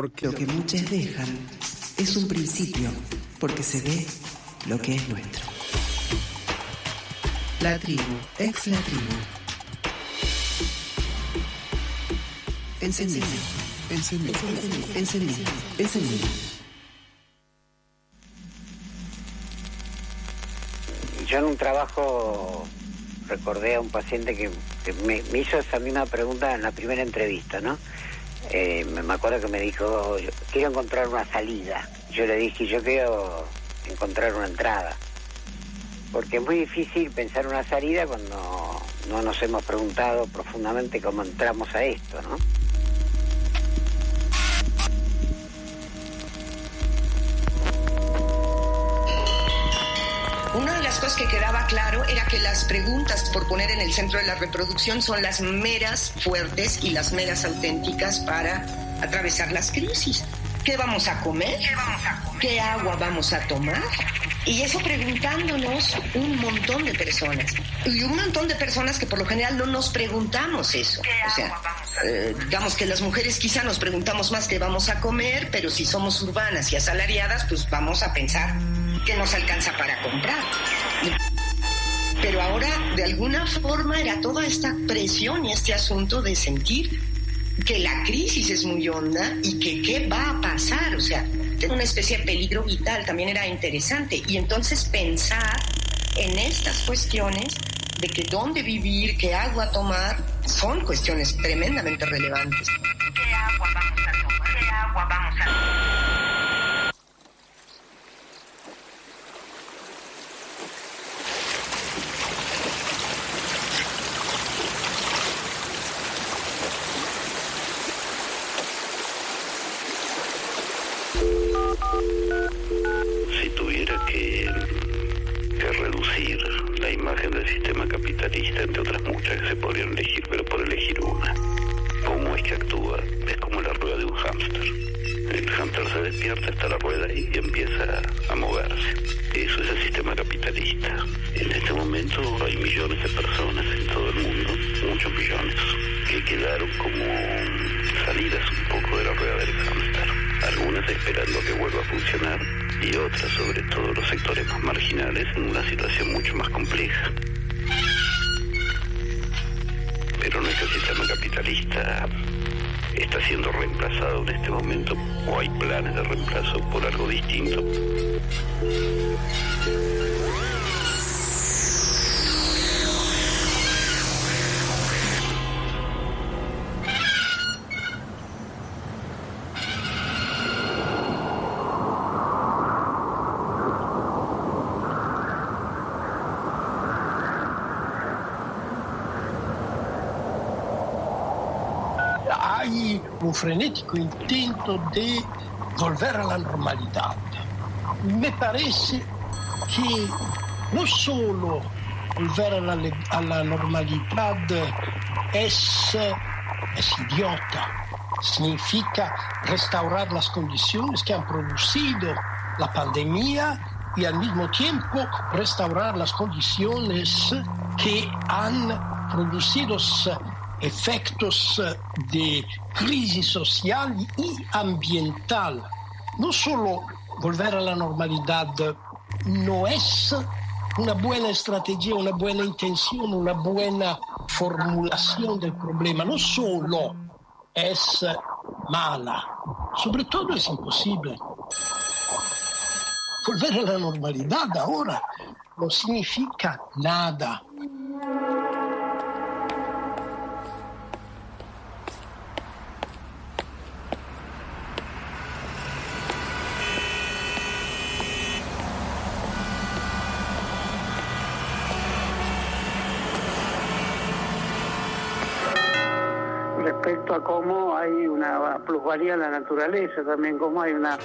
Lo que muchos dejan es un principio, porque se ve lo que es nuestro. La tribu, ex la tribu. Encendido, encendido, encendido, encendido. Yo en un trabajo recordé a un paciente que, que me, me hizo esa misma pregunta en la primera entrevista, ¿no? Eh, me acuerdo que me dijo, quiero encontrar una salida. Yo le dije, yo quiero encontrar una entrada. Porque es muy difícil pensar una salida cuando no nos hemos preguntado profundamente cómo entramos a esto, ¿no? Cosas que quedaba claro era que las preguntas por poner en el centro de la reproducción son las meras fuertes y las meras auténticas para atravesar las crisis. ¿Qué vamos a comer? ¿Qué, vamos a comer? ¿Qué agua vamos a tomar? Y eso preguntándonos un montón de personas. Y un montón de personas que por lo general no nos preguntamos eso. O sea, eh, digamos que las mujeres quizá nos preguntamos más qué vamos a comer, pero si somos urbanas y asalariadas, pues vamos a pensar que nos alcanza para comprar. Pero ahora, de alguna forma, era toda esta presión y este asunto de sentir que la crisis es muy honda y que qué va a pasar. O sea, una especie de peligro vital también era interesante. Y entonces pensar en estas cuestiones de que dónde vivir, qué agua tomar, son cuestiones tremendamente relevantes. ¿Qué agua vamos a tomar? ¿Qué agua vamos a? Un frenético intento de volver a la normalidad. Me parece que no solo volver a la, le- a la normalidad idiota, significa restaurar las condiciones que han producido la pandemia y al mismo tiempo restaurar las condiciones que han producido eh, de crisis social y ambiental. No solo volver a la normalidad no es una buena estrategia, una buena intención, una buena formulación del problema, no solo es mala, sobre todo es imposible. Volver a la normalidad ahora no significa nada. Respecto a cómo hay una plusvalía en la naturaleza, también cómo hay una,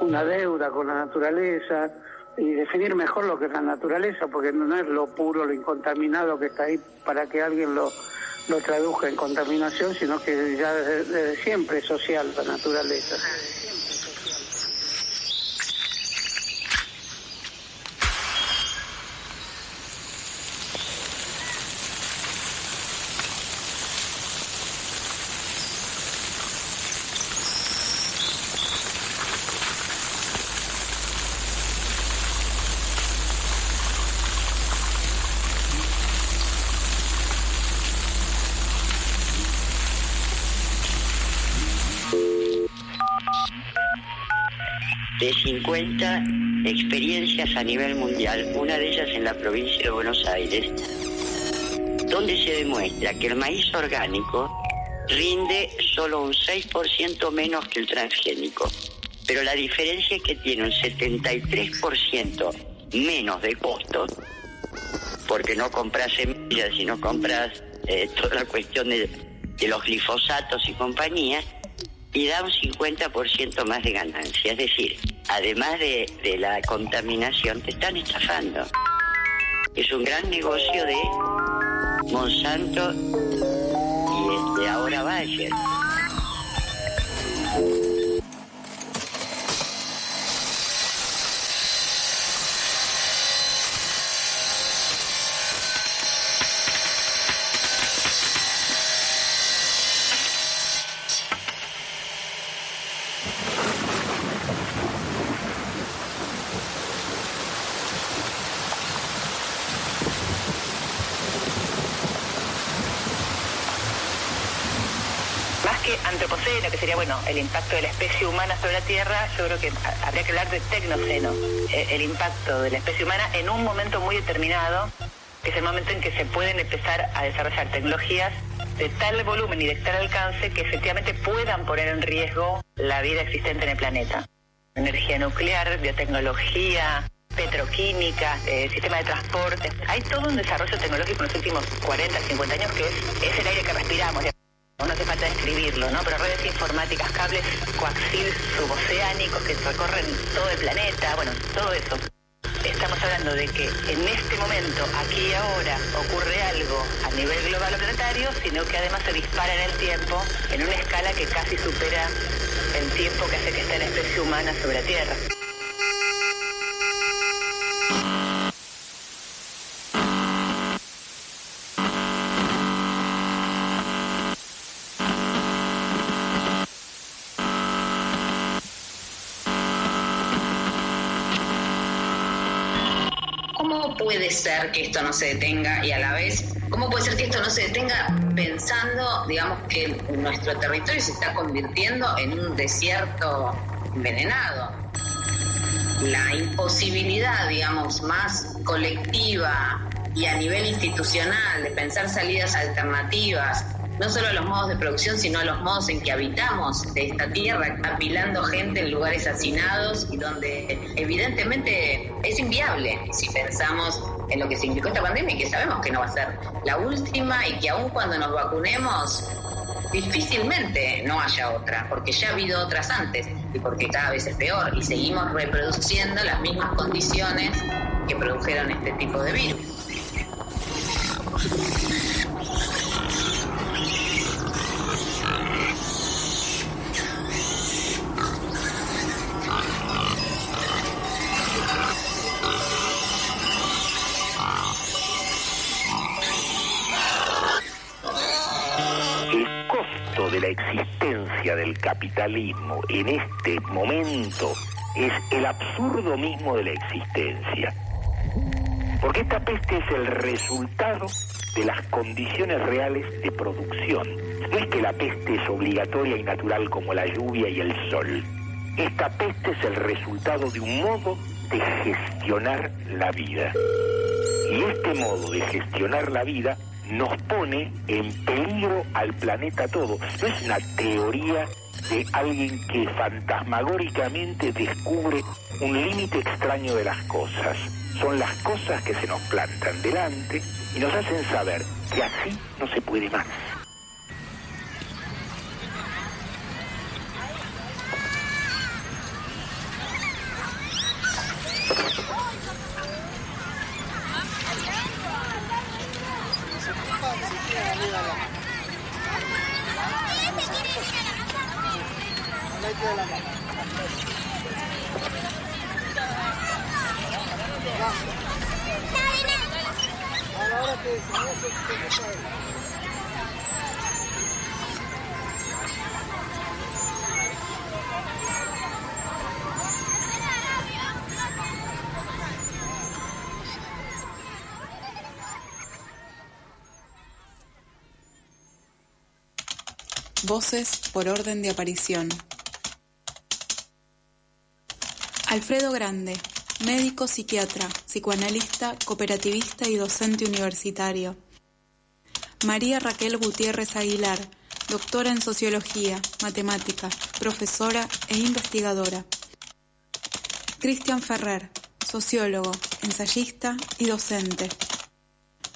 una deuda con la naturaleza y definir mejor lo que es la naturaleza, porque no es lo puro, lo incontaminado que está ahí para que alguien lo, lo traduzca en contaminación, sino que ya desde, desde siempre es social la naturaleza. de 50 experiencias a nivel mundial, una de ellas en la provincia de Buenos Aires, donde se demuestra que el maíz orgánico rinde solo un 6% menos que el transgénico, pero la diferencia es que tiene un 73% menos de costo, porque no compras semillas, sino compras eh, toda la cuestión de, de los glifosatos y compañía, y da un 50% más de ganancia. Es decir, además de, de, la contaminación, te están estafando. Es un gran negocio de Monsanto y este, ahora Bayer. El impacto de la especie humana sobre la Tierra, yo creo que habría que hablar de tecnoceno, eh, el impacto de la especie humana en un momento muy determinado, que es el momento en que se pueden empezar a desarrollar tecnologías de tal volumen y de tal alcance que efectivamente puedan poner en riesgo la vida existente en el planeta. Energía nuclear, biotecnología, petroquímica, eh, sistema de transporte. Hay todo un desarrollo tecnológico en los últimos 40, 50 años que es, es el aire que respiramos. No hace falta describirlo, ¿no? Pero redes informáticas, cables coaxil suboceánicos que recorren todo el planeta, bueno, todo eso. Estamos hablando de que en este momento, aquí y ahora, ocurre algo a nivel global o planetario, sino que además se dispara en el tiempo en una escala que casi supera el tiempo que hace que esté la especie humana sobre la Tierra. Puede ser que esto no se detenga y a la vez, cómo puede ser que esto no se detenga pensando, digamos, que nuestro territorio se está convirtiendo en un desierto envenenado? La imposibilidad, digamos, más colectiva y a nivel institucional de pensar salidas alternativas no solo a los modos de producción, sino a los modos en que habitamos de esta tierra, apilando gente en lugares hacinados y donde evidentemente es inviable si pensamos en lo que significó esta pandemia y que sabemos que no va a ser la última y que aun cuando nos vacunemos difícilmente no haya otra, porque ya ha habido otras antes y porque cada vez es peor y seguimos reproduciendo las mismas condiciones que produjeron este tipo de virus. Capitalismo en este momento es el absurdo mismo de la existencia. Porque esta peste es el resultado de las condiciones reales de producción. No es que la peste es obligatoria y natural como la lluvia y el sol. Esta peste es el resultado de un modo de gestionar la vida. Y este modo de gestionar la vida nos pone en peligro al planeta todo. No es una teoría de alguien que fantasmagóricamente descubre un límite extraño de las cosas. Son las cosas que se nos plantan delante y nos hacen saber que así no se puede más. Por orden de aparición. Alfredo Grande, médico psiquiatra, psicoanalista, cooperativista y docente universitario. María Raquel Gutiérrez Aguilar, doctora en sociología, matemática, profesora e investigadora. Cristian Ferrer, sociólogo, ensayista y docente.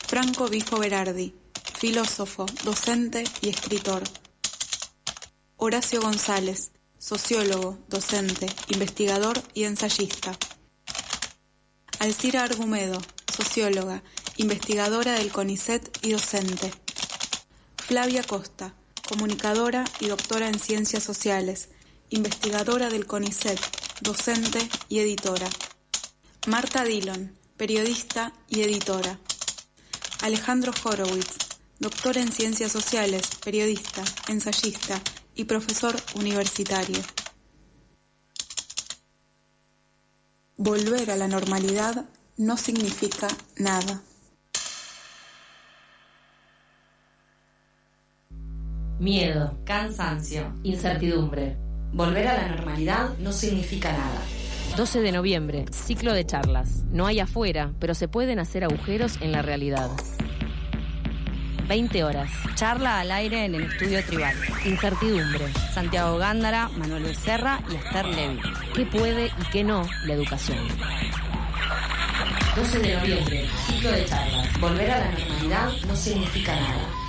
Franco Bifo Berardi, filósofo, docente y escritor. Horacio González, sociólogo, docente, investigador y ensayista. Alcira Argumedo, socióloga, investigadora del CONICET y docente. Flavia Costa, comunicadora y doctora en ciencias sociales, investigadora del CONICET, docente y editora. Marta Dillon, periodista y editora. Alejandro Horowitz, doctor en ciencias sociales, periodista, ensayista y profesor universitario. Volver a la normalidad no significa nada. Miedo, cansancio, incertidumbre. Volver a la normalidad no significa nada. 12 de noviembre, ciclo de charlas. No hay afuera, pero se pueden hacer agujeros en la realidad. 20 horas. Charla al aire en el estudio tribal. Incertidumbre. Santiago Gándara, Manuel Becerra y Esther Levy. ¿Qué puede y qué no la educación? 12 de noviembre, ciclo de charlas. Volver a la normalidad no significa nada.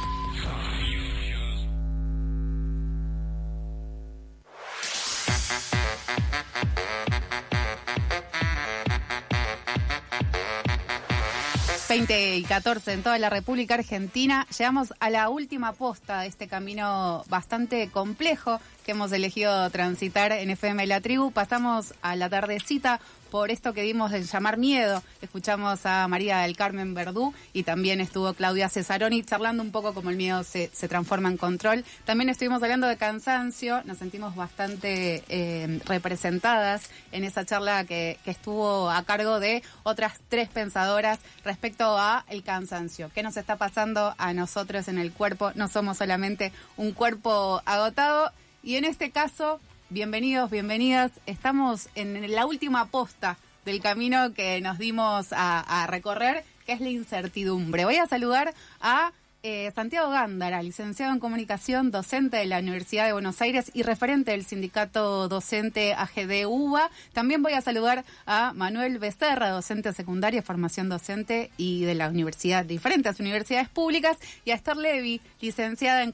...20 y 14 en toda la República Argentina... ...llegamos a la última posta de este camino bastante complejo... ...que hemos elegido transitar en FM La Tribu... ...pasamos a la tardecita por esto que dimos en llamar miedo. Escuchamos a María del Carmen Verdú y también estuvo Claudia Cesaroni charlando un poco como el miedo se, se transforma en control. También estuvimos hablando de cansancio, nos sentimos bastante eh, representadas en esa charla que, que estuvo a cargo de otras tres pensadoras respecto a el cansancio. ¿Qué nos está pasando a nosotros en el cuerpo? No somos solamente un cuerpo agotado y en este caso bienvenidos, bienvenidas. Estamos en la última posta del camino que nos dimos a, a recorrer, que es la incertidumbre. Voy a saludar a eh, Santiago Gándara, licenciado en comunicación, docente de la Universidad de Buenos Aires y referente del sindicato docente AGD UBA. También voy a saludar a Manuel Becerra, docente secundaria, formación docente y de la universidad, diferentes universidades públicas, y a Esther Levy, licenciada en,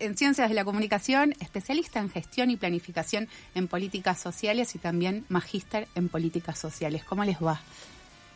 en Ciencias de la Comunicación, especialista en gestión y planificación en políticas sociales y también magíster en políticas sociales. ¿Cómo les va?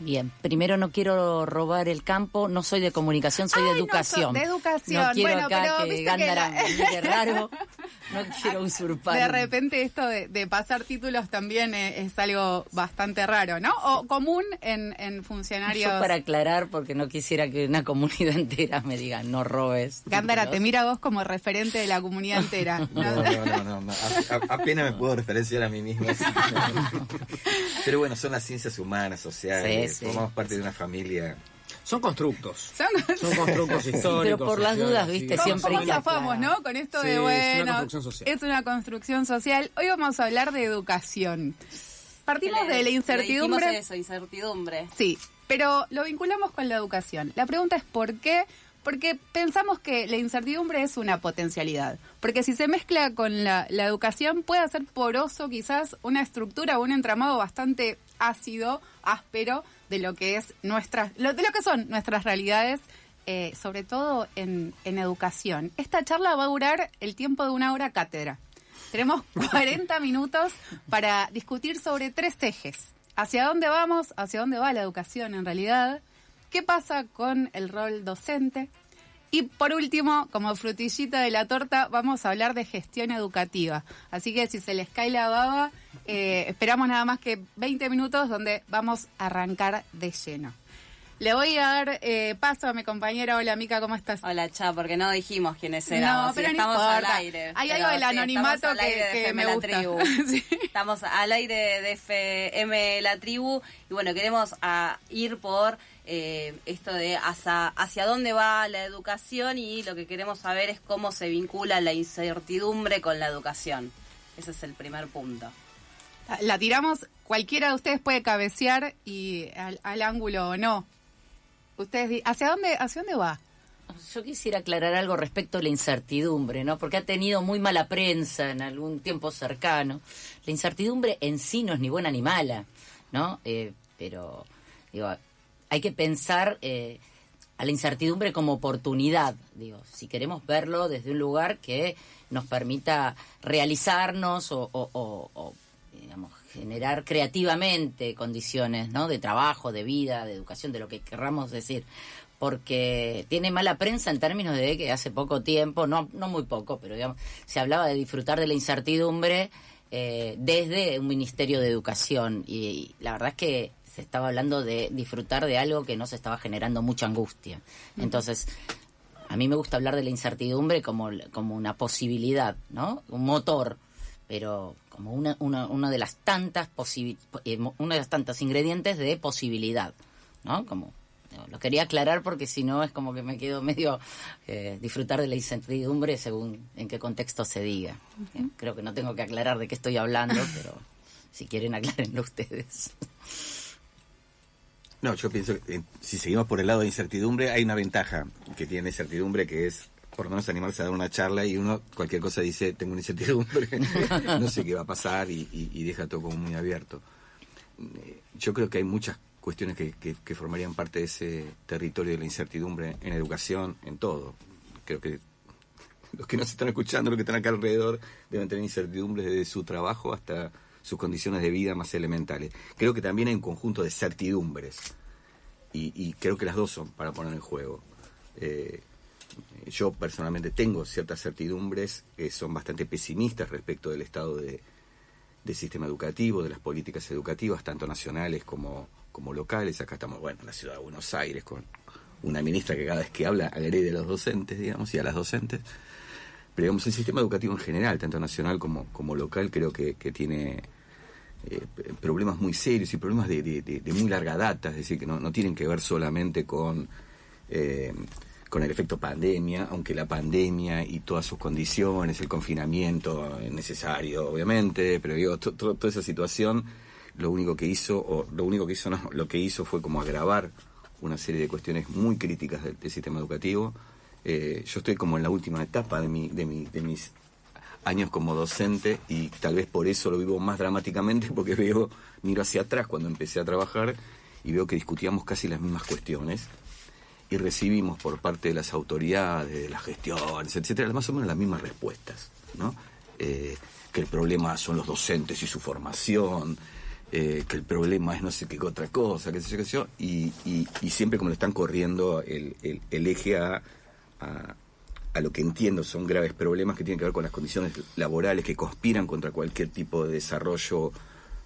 Bien, primero no quiero robar el campo, no soy de comunicación, soy de educación. No, de educación. No quiero bueno, acá pero que que la- raro, no quiero usurpar. De repente esto de, de pasar títulos también es, es algo bastante raro, ¿no? O común en, en funcionarios. Yo para aclarar, porque no quisiera que una comunidad entera me diga, no robes. Gándara, te títulos". mira a vos como referente de la comunidad entera. ¿no? No, no, no, no, no. A- a- apenas me puedo referenciar a mí mismo. Pero bueno, son las ciencias humanas, sociales, Sí, sí. formamos parte de una familia. Son constructos. Son, Son constructos históricos. Pero por las dudas, viste, ¿Cómo, siempre cómo zafamos, no? Con esto Sí, de es una bueno. construcción social. es una construcción social. Hoy vamos a hablar de educación. Partimos de la incertidumbre. Le eso, incertidumbre. Sí, pero lo vinculamos con la educación. La pregunta es ¿por qué? Porque pensamos que la incertidumbre es una potencialidad. Porque si se mezcla con la, la educación puede hacer poroso quizás una estructura o un entramado bastante ácido, áspero, de lo que es nuestras, lo- de lo que son nuestras realidades, eh, sobre todo en, en educación. Esta charla va a durar el tiempo de una hora cátedra. Tenemos 40 minutos para discutir sobre tres ejes. ¿Hacia dónde vamos? ¿Hacia dónde va la educación en realidad? ¿Qué pasa con el rol docente? Y por último, como frutillita de la torta, vamos a hablar de gestión educativa. Así que si se les cae la baba, eh, esperamos nada más que 20 minutos donde vamos a arrancar de lleno. Le voy a dar eh, paso a mi compañera. Hola, Mica, ¿cómo estás? Hola, Cha, porque no dijimos quiénes éramos. No, pero no estamos importa. al aire. Hay algo del anonimato que- aire de que me La gusta. Tribu. Estamos al aire de FM La Tribu y bueno, queremos ah, ir por eh, esto de hacia, hacia dónde va la educación y lo que queremos saber es cómo se vincula la incertidumbre con la educación. Ese es el primer punto. La tiramos, cualquiera de ustedes puede cabecear y al, al ángulo o no. Ustedes, ¿hacia dónde, hacia dónde va? Yo quisiera aclarar algo respecto a la incertidumbre, ¿no? Porque ha tenido muy mala prensa en algún tiempo cercano. La incertidumbre en sí no es ni buena ni mala, ¿no? Eh, pero, digo, hay que pensar eh, a la incertidumbre como oportunidad, digo, si queremos verlo desde un lugar que nos permita realizarnos o, o- o- o, generar creativamente condiciones, ¿no? De trabajo, de vida, de educación, de lo que querramos decir porque tiene mala prensa en términos de que hace poco tiempo, no, no muy poco, pero digamos, se hablaba de disfrutar de la incertidumbre eh, desde un Ministerio de Educación y, la verdad es que se estaba hablando de disfrutar de algo que no se estaba generando mucha angustia. Entonces, a mí me gusta hablar de la incertidumbre como, como una posibilidad, ¿no? Un motor, pero como una, una, una de las tantas eh, una de las tantas ingredientes de posibilidad, ¿no? Como no, lo quería aclarar porque si no es como que me quedo medio eh, disfrutar de la incertidumbre según en qué contexto se diga. Eh, Creo que no tengo que aclarar de qué estoy hablando, pero si quieren aclárenlo ustedes. No, yo pienso que eh, si seguimos por el lado de incertidumbre, hay una ventaja que tiene incertidumbre que es por lo menos animarse a dar una charla y uno cualquier cosa dice, tengo una incertidumbre, no sé qué va a pasar y, deja todo como muy abierto. Eh, Yo creo que hay muchas cuestiones que, que- formarían parte de ese territorio de la incertidumbre en educación, en todo. Creo que los que nos están escuchando, los que están acá alrededor, deben tener incertidumbre desde su trabajo hasta sus condiciones de vida más elementales. Creo que también hay un conjunto de certidumbres y, y creo que las dos son para poner en juego. Eh, yo personalmente tengo ciertas certidumbres que son bastante pesimistas respecto del estado de, del sistema educativo, de las políticas educativas, tanto nacionales como, como locales. Acá estamos, bueno, en la ciudad de Buenos Aires, con una ministra que cada vez que habla agrede a los docentes, digamos, y a las docentes. Pero digamos, el sistema educativo en general, tanto nacional como, como local, creo que, tiene eh, problemas muy serios y problemas de- de muy larga data, es decir, que no, no tienen que ver solamente con, eh, con el efecto pandemia, aunque la pandemia y todas sus condiciones, el confinamiento es necesario, obviamente, pero digo, to- to- toda esa situación, lo único que hizo, o lo único que hizo, no, lo que hizo fue como agravar una serie de cuestiones muy críticas del, del sistema educativo. Eh, yo estoy como en la última etapa de, mi, de, mi, de mis años como docente y tal vez por eso lo vivo más dramáticamente porque veo, miro hacia atrás cuando empecé a trabajar y veo que discutíamos casi las mismas cuestiones y recibimos por parte de las autoridades, de las gestiones, etcétera, más o menos las mismas respuestas, ¿no? Eh, que el problema son los docentes y su formación, eh, que el problema es no sé qué otra cosa, qué sé yo, qué sé yo, y, siempre como le están corriendo el, eje a, a- a lo que entiendo son graves problemas que tienen que ver con las condiciones laborales que conspiran contra cualquier tipo de desarrollo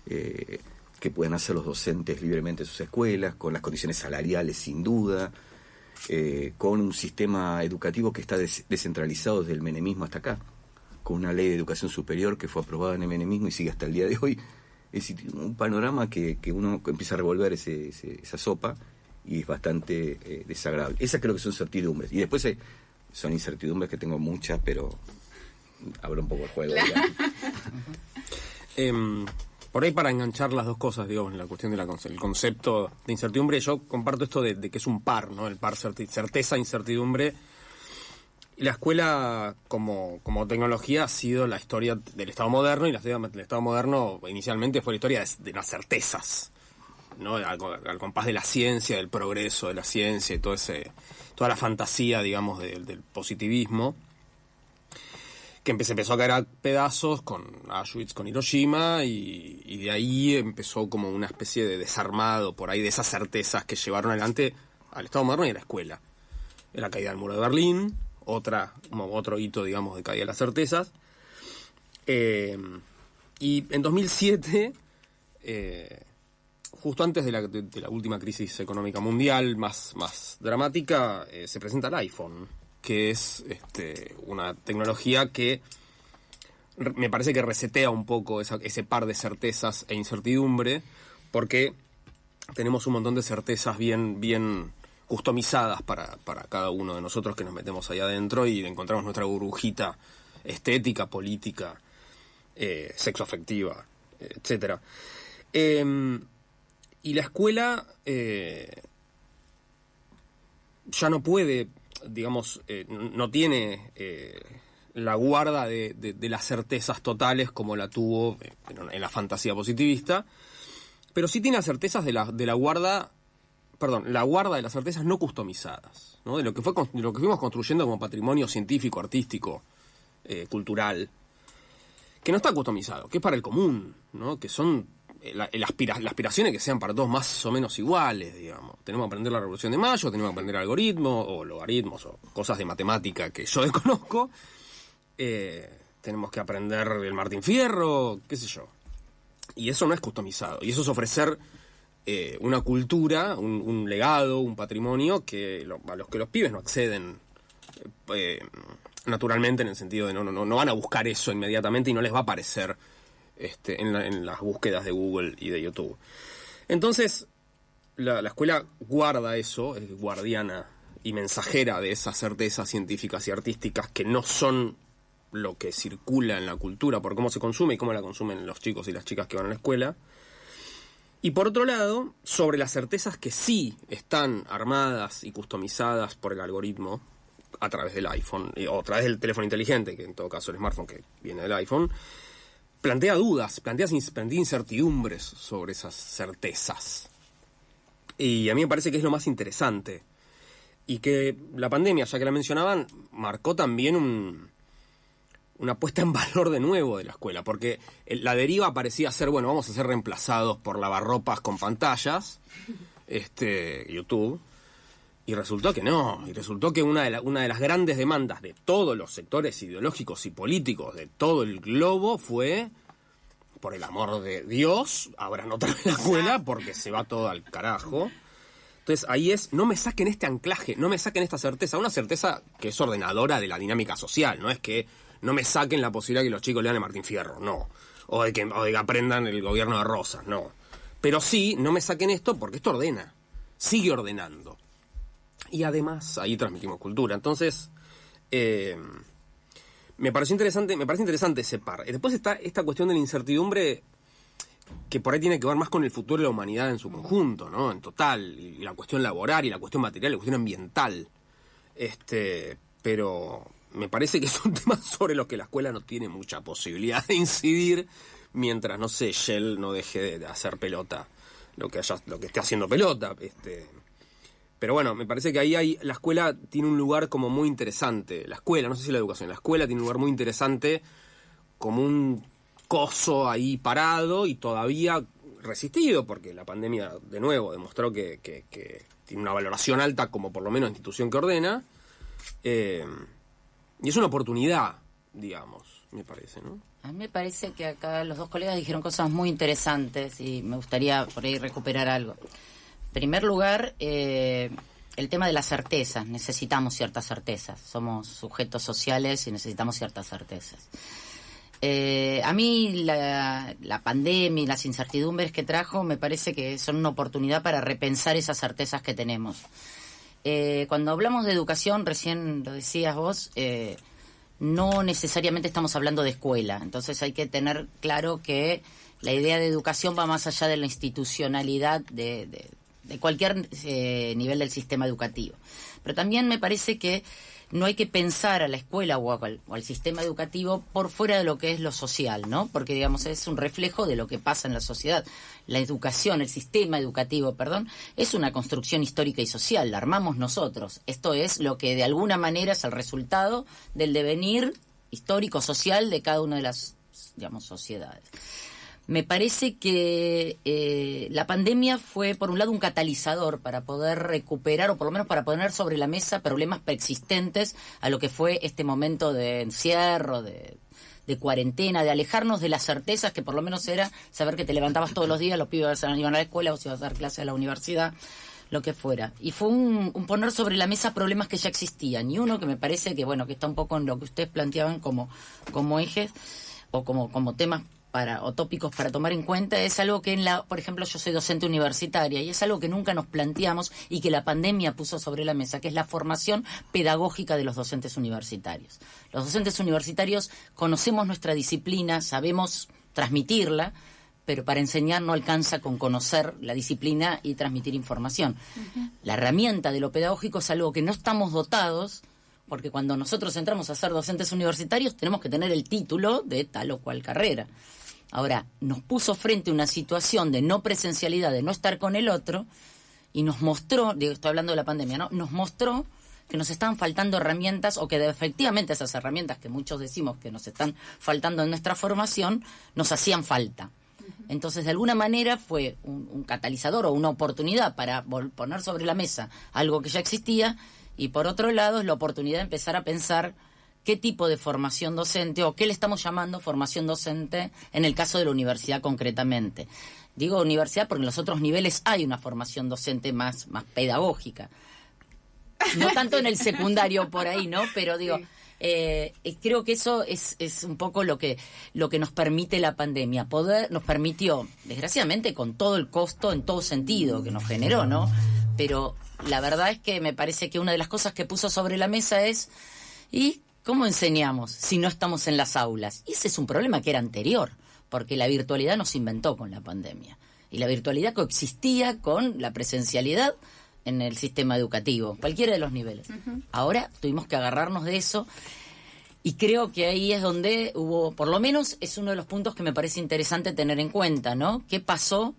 eh, que puedan hacer los docentes libremente en sus escuelas, con las condiciones salariales sin duda, eh, con un sistema educativo que está des- descentralizado desde el menemismo hasta acá, con una ley de educación superior que fue aprobada en el menemismo y sigue hasta el día de hoy. Es decir, un panorama que, que uno empieza a revolver ese- ese- esa sopa y es bastante eh, desagradable. Esas creo que son certidumbres. Y después hay- son incertidumbres que tengo muchas, pero abro un poco el juego. Por ahí para enganchar las dos cosas, digamos, en la cuestión del concepto de incertidumbre, yo comparto esto de, de que es un par, ¿no? El par certeza, incertidumbre. Y la escuela como, como tecnología ha sido la historia del Estado moderno y la Estado moderno inicialmente fue la historia de, de las certezas, ¿no? Al, compás de la ciencia, del progreso de la ciencia y todo ese, toda la fantasía, digamos, del positivismo que se empezó a caer a pedazos con Auschwitz, con Hiroshima, y, de ahí empezó como una especie de desarmado por ahí de esas certezas que llevaron adelante al Estado moderno y a la escuela. La caída del muro de Berlín, otra, otro hito, digamos, de caída de las certezas. Eh, y en 2007, eh, justo antes de la, de- de la última crisis económica mundial más, más dramática, eh, se presenta el iPhone, que es este, una tecnología que me parece que resetea un poco ese par de certezas e incertidumbre, porque tenemos un montón de certezas bien, bien customizadas para, para cada uno de nosotros que nos metemos ahí adentro y encontramos nuestra burbujita estética, política, eh, sexoafectiva, etcétera. Eh, y la escuela eh, ya no puede, digamos, eh, no tiene eh, la guarda de, de- de las certezas totales como la tuvo eh, en, la fantasía positivista, pero sí tiene las certezas de la, de la guarda, perdón, la guarda de las certezas no customizadas, ¿no? de lo que fue de lo que fuimos construyendo como patrimonio científico, artístico, cultural, que no está customizado, que es para el común, ¿no? que son eh, la, las aspiraciones que sean para todos más o menos iguales, digamos. Tenemos que aprender la Revolución de Mayo, tenemos que aprender algoritmos o logaritmos o cosas de matemática que yo desconozco. Eh, tenemos que aprender el Martín Fierro, qué sé yo. Y eso no es customizado. Y eso es ofrecer eh, una cultura, un, legado, un patrimonio que a los que los pibes no acceden eh, naturalmente en el sentido de no, no, no, van a buscar eso inmediatamente y no les va a aparecer este, en, la- en las búsquedas de Google y de YouTube. Entonces, la, la escuela guarda eso, es guardiana y mensajera de esas certezas científicas y artísticas que no son lo que circula en la cultura por cómo se consume y cómo la consumen los chicos y las chicas que van a la escuela. Y por otro lado, sobre las certezas que sí están armadas y customizadas por el algoritmo a través del iPhone o a través del teléfono inteligente, que en todo caso el smartphone que viene del iPhone, plantea dudas, plantea, plantea incertidumbres sobre esas certezas. Y a mí me parece que es lo más interesante. Y que la pandemia, ya que la mencionaban, marcó también un, una puesta en valor de nuevo de la escuela, porque la deriva parecía ser, bueno, vamos a ser reemplazados por lavarropas con pantallas, este, YouTube, y resultó que no, y resultó que una de, la- una de las grandes demandas de todos los sectores ideológicos y políticos de todo el globo fue, por el amor de Dios, abran otra vez la escuela porque se va todo al carajo. Entonces ahí es, no me saquen este anclaje, no me saquen esta certeza, una certeza que es ordenadora de la dinámica social, no es que no me saquen la posibilidad de que los chicos lean a Martín Fierro, no, o de, que, o de que aprendan el gobierno de Rosas, no. Pero sí, no me saquen esto porque esto ordena, sigue ordenando. Y además ahí transmitimos cultura. Entonces, eh, me pareció interesante, me parece interesante ese par. Y Después está esta cuestión de la incertidumbre que por ahí tiene que ver más con el futuro de la humanidad en su conjunto, ¿no? En total, y la cuestión laboral y la cuestión material, la cuestión ambiental. Este, pero me parece que es un tema sobre lo que la escuela no tiene mucha posibilidad de incidir mientras, no sé, Shell no deje de hacer pelota lo que haya, lo que esté haciendo pelota. Este, pero bueno, me parece que ahí hay, la escuela tiene un lugar como muy interesante. La escuela, no sé si la educación, la escuela tiene un lugar muy interesante como un coso ahí parado y todavía resistido, porque la pandemia de nuevo demostró que, tiene una valoración alta como por lo menos institución que ordena. Eh, y es una oportunidad, digamos, me parece, ¿no? A mí me parece que acá los dos colegas dijeron cosas muy interesantes y me gustaría por ahí recuperar algo. En primer lugar, eh, el tema de las certezas. Necesitamos ciertas certezas. Somos sujetos sociales y necesitamos ciertas certezas. Eh, a mí la, pandemia y las incertidumbres que trajo me parece que son una oportunidad para repensar esas certezas que tenemos. Eh, cuando hablamos de educación, recién lo decías vos, no necesariamente estamos hablando de escuela. Entonces hay que tener claro que la idea de educación va más allá de la institucionalidad de, de- de cualquier eh, nivel del sistema educativo. Pero también me parece que no hay que pensar a la escuela o, al, o al sistema educativo por fuera de lo que es lo social, ¿no? Porque, digamos, es un reflejo de lo que pasa en la sociedad. La educación, el sistema educativo, perdón, es una construcción histórica y social, la armamos nosotros. Esto es lo que de alguna manera es el resultado del devenir histórico social de cada una de las, digamos, sociedades. Me parece que eh, la pandemia fue, por un lado, un catalizador para poder recuperar, o por lo menos para poner sobre la mesa problemas preexistentes a lo que fue este momento de encierro, de, cuarentena, de alejarnos de las certezas que por lo menos era saber que te levantabas todos los días, los pibes iban a la escuela o si ibas a dar clase a la universidad, lo que fuera. Y fue un, un poner sobre la mesa problemas que ya existían. Y uno que me parece que, bueno, que está un poco en lo que ustedes planteaban como, como ejes o como, como temas para, o tópicos para tomar en cuenta es algo que en la, por ejemplo, yo soy docente universitaria y es algo que nunca nos planteamos y que la pandemia puso sobre la mesa, que es la formación pedagógica de los docentes universitarios. Los docentes universitarios conocemos nuestra disciplina, sabemos transmitirla, pero para enseñar no alcanza con conocer la disciplina y transmitir información. La herramienta de lo pedagógico es algo que no estamos dotados, porque cuando nosotros entramos a ser docentes universitarios tenemos que tener el título de tal o cual carrera. Ahora, nos puso frente a una situación de no presencialidad, de no estar con el otro, y nos mostró, digo, estoy hablando de la pandemia, ¿no? Nos mostró que nos están faltando herramientas o que de, efectivamente esas herramientas que muchos decimos que nos están faltando en nuestra formación, nos hacían falta. Entonces, de alguna manera fue un, un catalizador o una oportunidad para poner sobre la mesa algo que ya existía y por otro lado es la oportunidad de empezar a pensar qué tipo de formación docente o qué le estamos llamando formación docente en el caso de la universidad concretamente. Digo universidad porque en los otros niveles hay una formación docente más, más pedagógica. No tanto en el secundario por ahí, ¿no? Pero digo, eh, eh, creo que eso es, es un poco lo que, lo que nos permite la pandemia. Poder, nos permitió, desgraciadamente, con todo el costo en todo sentido que nos generó, ¿no? Pero la verdad es que me parece que una de las cosas que puso sobre la mesa es, ¿y cómo enseñamos si no estamos en las aulas? Y ese es un problema que era anterior, porque la virtualidad nos inventó con la pandemia. Y la virtualidad coexistía con la presencialidad en el sistema educativo, cualquiera de los niveles. Ahora tuvimos que agarrarnos de eso y creo que ahí es donde hubo, por lo menos es uno de los puntos que me parece interesante tener en cuenta, ¿no? ¿Qué pasó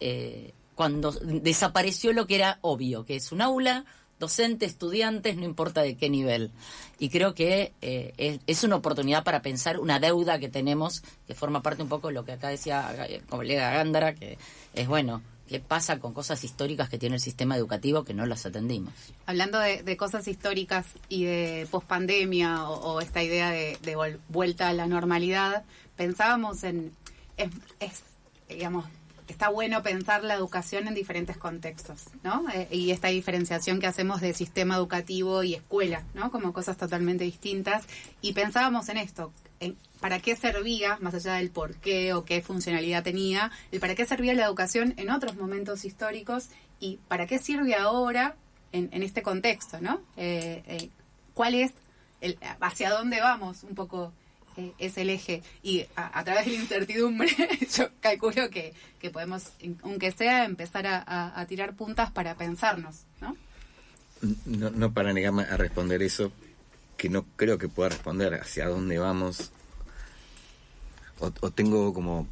eh, cuando desapareció lo que era obvio, que es un aula, docente, estudiantes, no importa de qué nivel? Y creo que eh, es, una oportunidad para pensar una deuda que tenemos, que forma parte un poco de lo que acá decía el colega Gándara, que es bueno. ¿Qué pasa con cosas históricas que tiene el sistema educativo que no las atendimos? Hablando de, de cosas históricas y de pospandemia o, esta idea de, vuelta a la normalidad, pensábamos en. Es, digamos, está bueno pensar la educación en diferentes contextos, ¿no? Eh, y esta diferenciación que hacemos de sistema educativo y escuela, ¿no? Como cosas totalmente distintas. Y pensábamos en esto. En, ¿Para qué servía, más allá del por qué o qué funcionalidad tenía, el para qué servía la educación en otros momentos históricos y para qué sirve ahora en, en este contexto, ¿no? Eh, eh, ¿Cuál es, el, hacia dónde vamos un poco es el eje? Y a, a través de la incertidumbre yo calculo que, que podemos, aunque sea, empezar a, a- a tirar puntas para pensarnos, ¿no? No, no para negarme a responder eso, que no creo que pueda responder hacia dónde vamos. O, o tengo como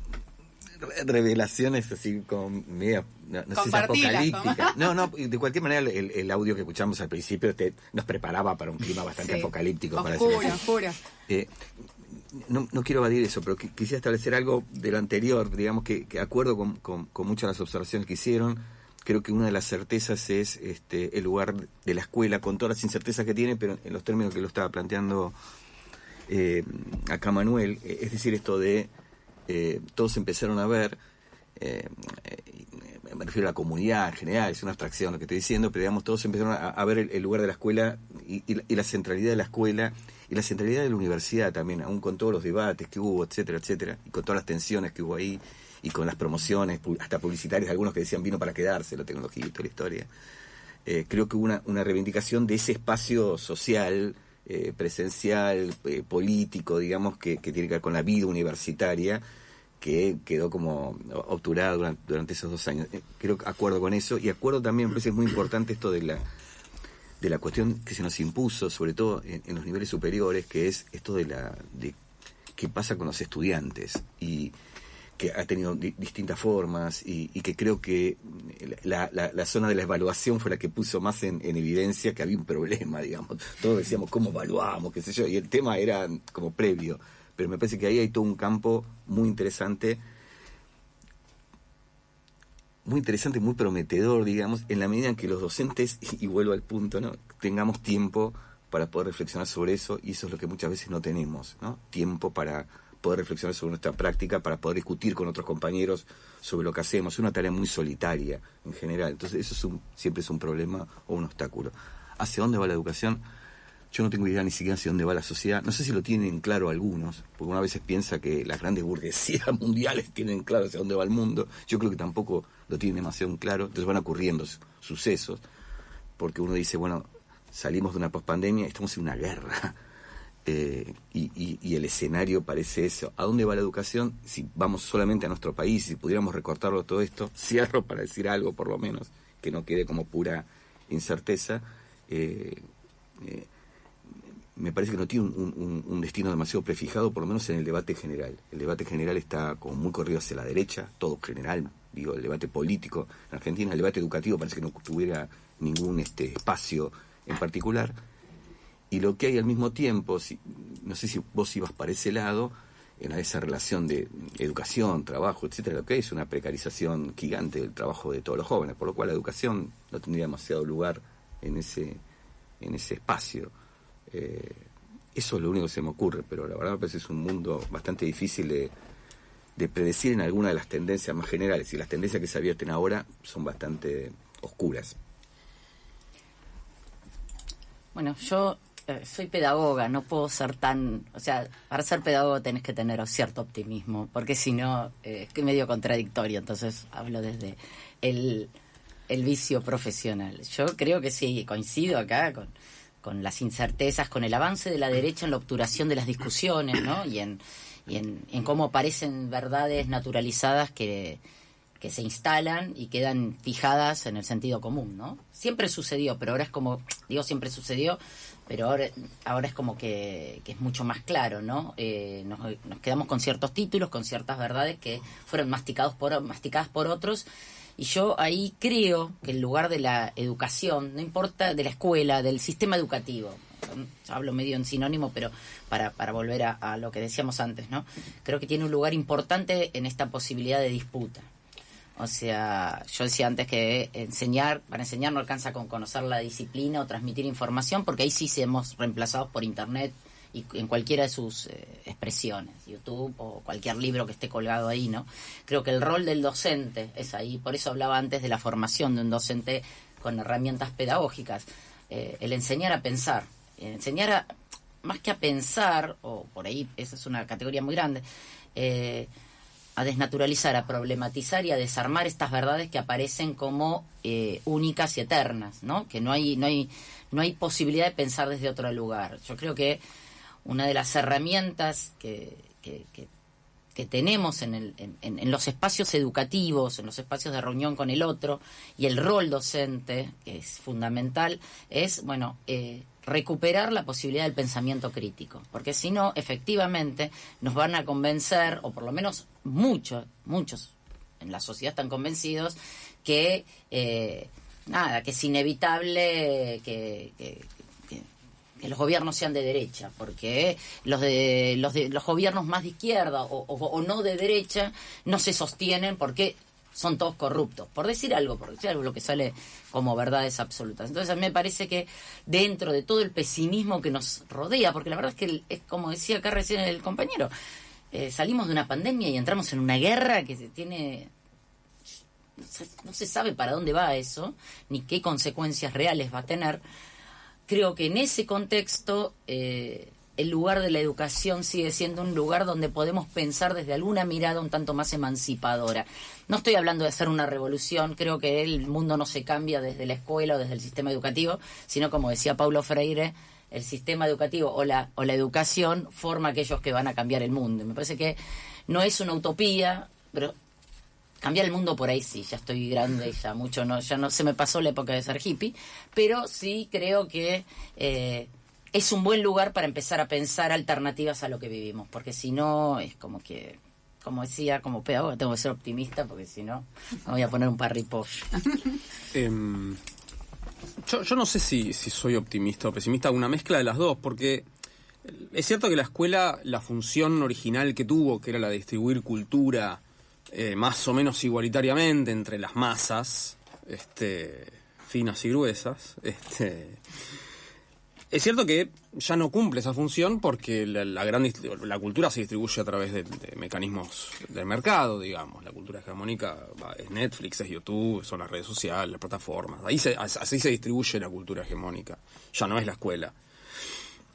re- revelaciones así como media, no, no sé si. Tomás. No, no, de cualquier manera el, el audio que escuchamos al principio te, nos preparaba para un clima bastante Sí. apocalíptico. para decirlo Oscura, así. oscura. Eh, no, no quiero evadir eso, pero qui- quisiera establecer algo de lo anterior, digamos que, que acuerdo con, con- muchas de las observaciones que hicieron. Creo que una de las certezas es este, el lugar de la escuela, con todas las incertezas que tiene, pero en los términos que lo estaba planteando eh, acá Manuel, eh, es decir, esto de eh, todos empezaron a ver, eh, eh, me refiero a la comunidad en general, es una abstracción lo que estoy diciendo, pero digamos, todos empezaron a, a ver el, lugar de la escuela y, y la centralidad de la escuela y la centralidad de la universidad también, aún con todos los debates que hubo, etcétera, etcétera, y con todas las tensiones que hubo ahí, y con las promociones, hasta publicitarias, algunos que decían vino para quedarse la tecnología y toda la historia. Eh, creo que hubo una, una reivindicación de ese espacio social, eh, presencial, eh, político, digamos, que, que tiene que ver con la vida universitaria, que quedó como obturada durante, durante esos dos años. Eh, creo que acuerdo con eso, y acuerdo también, me parece muy importante esto de la de la cuestión que se nos impuso, sobre todo en, los niveles superiores, que es esto de la de qué pasa con los estudiantes y que ha tenido di- distintas formas y, que creo que la, la- la zona de la evaluación fue la que puso más en, en evidencia que había un problema, digamos. Todos decíamos cómo evaluamos, qué sé yo, y el tema era como previo. Pero me parece que ahí hay todo un campo muy interesante muy interesante, muy prometedor, digamos, en la medida en que los docentes, y, vuelvo al punto, ¿no? tengamos tiempo para poder reflexionar sobre eso, y eso es lo que muchas veces no tenemos, ¿no? Tiempo para poder reflexionar sobre nuestra práctica, para poder discutir con otros compañeros sobre lo que hacemos. Es una tarea muy solitaria en general. Entonces, eso es un, siempre es un problema o un obstáculo. ¿Hacia dónde va la educación? Yo no tengo idea ni siquiera hacia dónde va la sociedad. No sé si lo tienen claro algunos, porque una veces piensa que las grandes burguesías mundiales tienen claro hacia dónde va el mundo. Yo creo que tampoco lo tienen demasiado claro. Entonces van ocurriendo su- sucesos, porque uno dice, bueno, salimos de una pospandemia, estamos en una guerra. eh, y, y- y el escenario parece eso. ¿A dónde va la educación? Si vamos solamente a nuestro país, si pudiéramos recortarlo todo esto, cierro para decir algo por lo menos, que no quede como pura incerteza. eh, eh, me parece que no tiene un, destino demasiado prefijado, por lo menos en el debate general. El debate general está como muy corrido hacia la derecha, todo general, digo, el debate político. En Argentina el debate educativo parece que no tuviera ningún este, espacio en particular. Y lo que hay al mismo tiempo, si- no sé si vos ibas para ese lado, en esa relación de educación, trabajo, etcétera, lo que hay es una precarización gigante del trabajo de todos los jóvenes, por lo cual la educación no tendría demasiado lugar en ese, en ese espacio. Eh, eso es lo único que se me ocurre, pero la verdad me parece que es un mundo bastante difícil de, de predecir en alguna de las tendencias más generales, y las tendencias que se advierten ahora son bastante oscuras. Bueno, yo eh, soy pedagoga, no puedo ser tan... O sea, para ser pedagogo tenés que tener cierto optimismo, porque si no, eh, es que medio contradictorio, entonces hablo desde el, el vicio profesional. Yo creo que sí, coincido acá con, con las incertezas, con el avance de la derecha en la obturación de las discusiones, ¿no? Y en, y en, en cómo aparecen verdades naturalizadas que, que se instalan y quedan fijadas en el sentido común, ¿no? Siempre sucedió, pero ahora es como, digo siempre sucedió, pero ahora, ahora es como que, que es mucho más claro, ¿no? Eh, nos, nos quedamos con ciertos títulos, con ciertas verdades que fueron masticados por, masticadas por otros. Y yo ahí creo que el lugar de la educación, no importa de la escuela, del sistema educativo, hablo medio en sinónimo, pero para, para volver a, a lo que decíamos antes, ¿no? Creo que tiene un lugar importante en esta posibilidad de disputa. O sea, yo decía antes que enseñar, para enseñar no alcanza con conocer la disciplina o transmitir información, porque ahí sí seamos reemplazados por Internet y en cualquiera de sus eh, expresiones, YouTube o cualquier libro que esté colgado ahí, ¿no? Creo que el rol del docente es ahí, por eso hablaba antes de la formación de un docente con herramientas pedagógicas, eh, el enseñar a pensar, enseñar a, más que a pensar, o por ahí, esa es una categoría muy grande, eh, a desnaturalizar, a problematizar y a desarmar estas verdades que aparecen como únicas y eternas, ¿no? Que no hay, no hay, no hay posibilidad de pensar desde otro lugar. Yo creo que una de las herramientas que, que, tenemos en, los espacios educativos, en los espacios de reunión con el otro, y el rol docente, que es fundamental, es, bueno, eh, recuperar la posibilidad del pensamiento crítico, porque si no, efectivamente, nos van a convencer, o por lo menos muchos, muchos en la sociedad están convencidos, que, eh, nada, que es inevitable que- que- los gobiernos sean de derecha, porque los de los de los gobiernos más de izquierda o, no de derecha no se sostienen porque son todos corruptos, por decir algo, por decir algo lo que sale como verdades absolutas. Entonces a mí me parece que dentro de todo el pesimismo que nos rodea, porque la verdad es que es como decía acá recién el compañero, eh, salimos de una pandemia y entramos en una guerra que se tiene no se sabe para dónde va eso, ni qué consecuencias reales va a tener. Creo que en ese contexto eh, el lugar de la educación sigue siendo un lugar donde podemos pensar desde alguna mirada un tanto más emancipadora. No estoy hablando de hacer una revolución, creo que el mundo no se cambia desde la escuela o desde el sistema educativo, sino como decía Paulo Freire, el sistema educativo o la, o la educación forma aquellos que van a cambiar el mundo. Me parece que no es una utopía, pero cambiar el mundo por ahí sí, ya estoy grande, ya mucho no, ya no se me pasó la época de ser hippie, pero sí creo que eh, es un buen lugar para empezar a pensar alternativas a lo que vivimos, porque si no es como que, como decía, como pedagoga tengo que ser optimista, porque si no me voy a poner un parripollo. Em, yo, no sé si, si soy optimista o pesimista, una mezcla de las dos, porque es cierto que la escuela, la función original que tuvo, que era la de distribuir cultura eh, más o menos igualitariamente entre las masas, este, finas y gruesas, este, es cierto que ya no cumple esa función porque la, cultura se distribuye a través de, mecanismos del mercado, digamos. La cultura hegemónica es Netflix, es YouTube, son las redes sociales, las plataformas. Ahí se, as- así se distribuye la cultura hegemónica. Ya no es la escuela.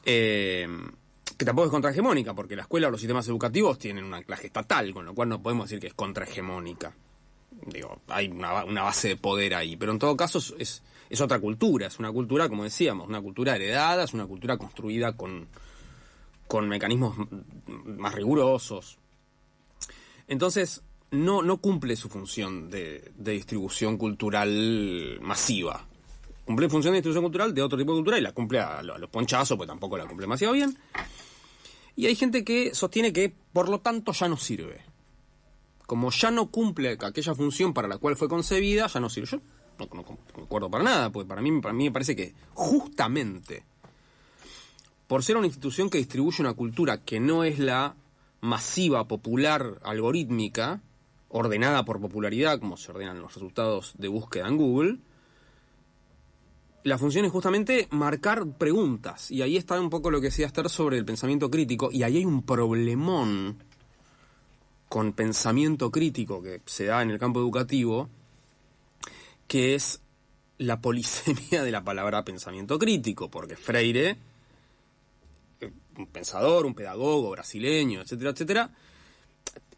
Eh, que tampoco es contrahegemónica, porque la escuela o los sistemas educativos tienen un anclaje estatal, con lo cual no podemos decir que es contrahegemónica. Digo, hay una, una base de poder ahí, pero en todo caso es, es, otra cultura, es una cultura, como decíamos, una cultura heredada, es una cultura construida con, con mecanismos más rigurosos. Entonces, no, no cumple su función de, de distribución cultural masiva. Cumple función de distribución cultural de otro tipo de cultura y la cumple a, a los ponchazos, pues tampoco la cumple demasiado bien. Y hay gente que sostiene que, por lo tanto, ya no sirve. Como ya no cumple aquella función para la cual fue concebida, ya no sirve. Yo no, no concuerdo para nada, porque para mí, para mí me parece que justamente por ser una institución que distribuye una cultura que no es la masiva, popular, algorítmica, ordenada por popularidad, como se ordenan los resultados de búsqueda en Google, la función es justamente marcar preguntas. Y ahí está un poco lo que decía Esther sobre el pensamiento crítico. Y ahí hay un problemón con pensamiento crítico que se da en el campo educativo, que es la polisemia de la palabra pensamiento crítico, porque Freire, eh, un pensador, un pedagogo brasileño, etcétera, etcétera,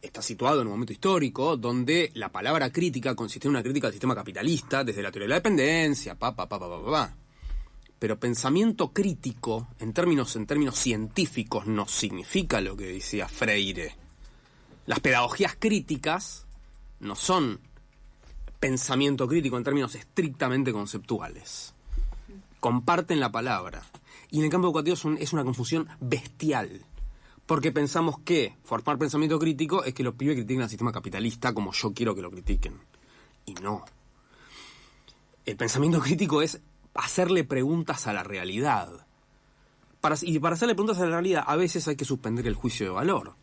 está situado en un momento histórico donde la palabra crítica consiste en una crítica al sistema capitalista desde la teoría de la dependencia, pa, pa, pa, pa, pa, pa. Pero pensamiento crítico, en términos, en términos científicos, no significa lo que decía Freire. Las pedagogías críticas no son pensamiento crítico en términos estrictamente conceptuales. Comparten la palabra. Y en el campo educativo es una confusión bestial. Porque pensamos que formar pensamiento crítico es que los pibes critiquen al sistema capitalista como yo quiero que lo critiquen. Y no. El pensamiento crítico es hacerle preguntas a la realidad. Y para hacerle preguntas a la realidad, a veces hay que suspender el juicio de valor.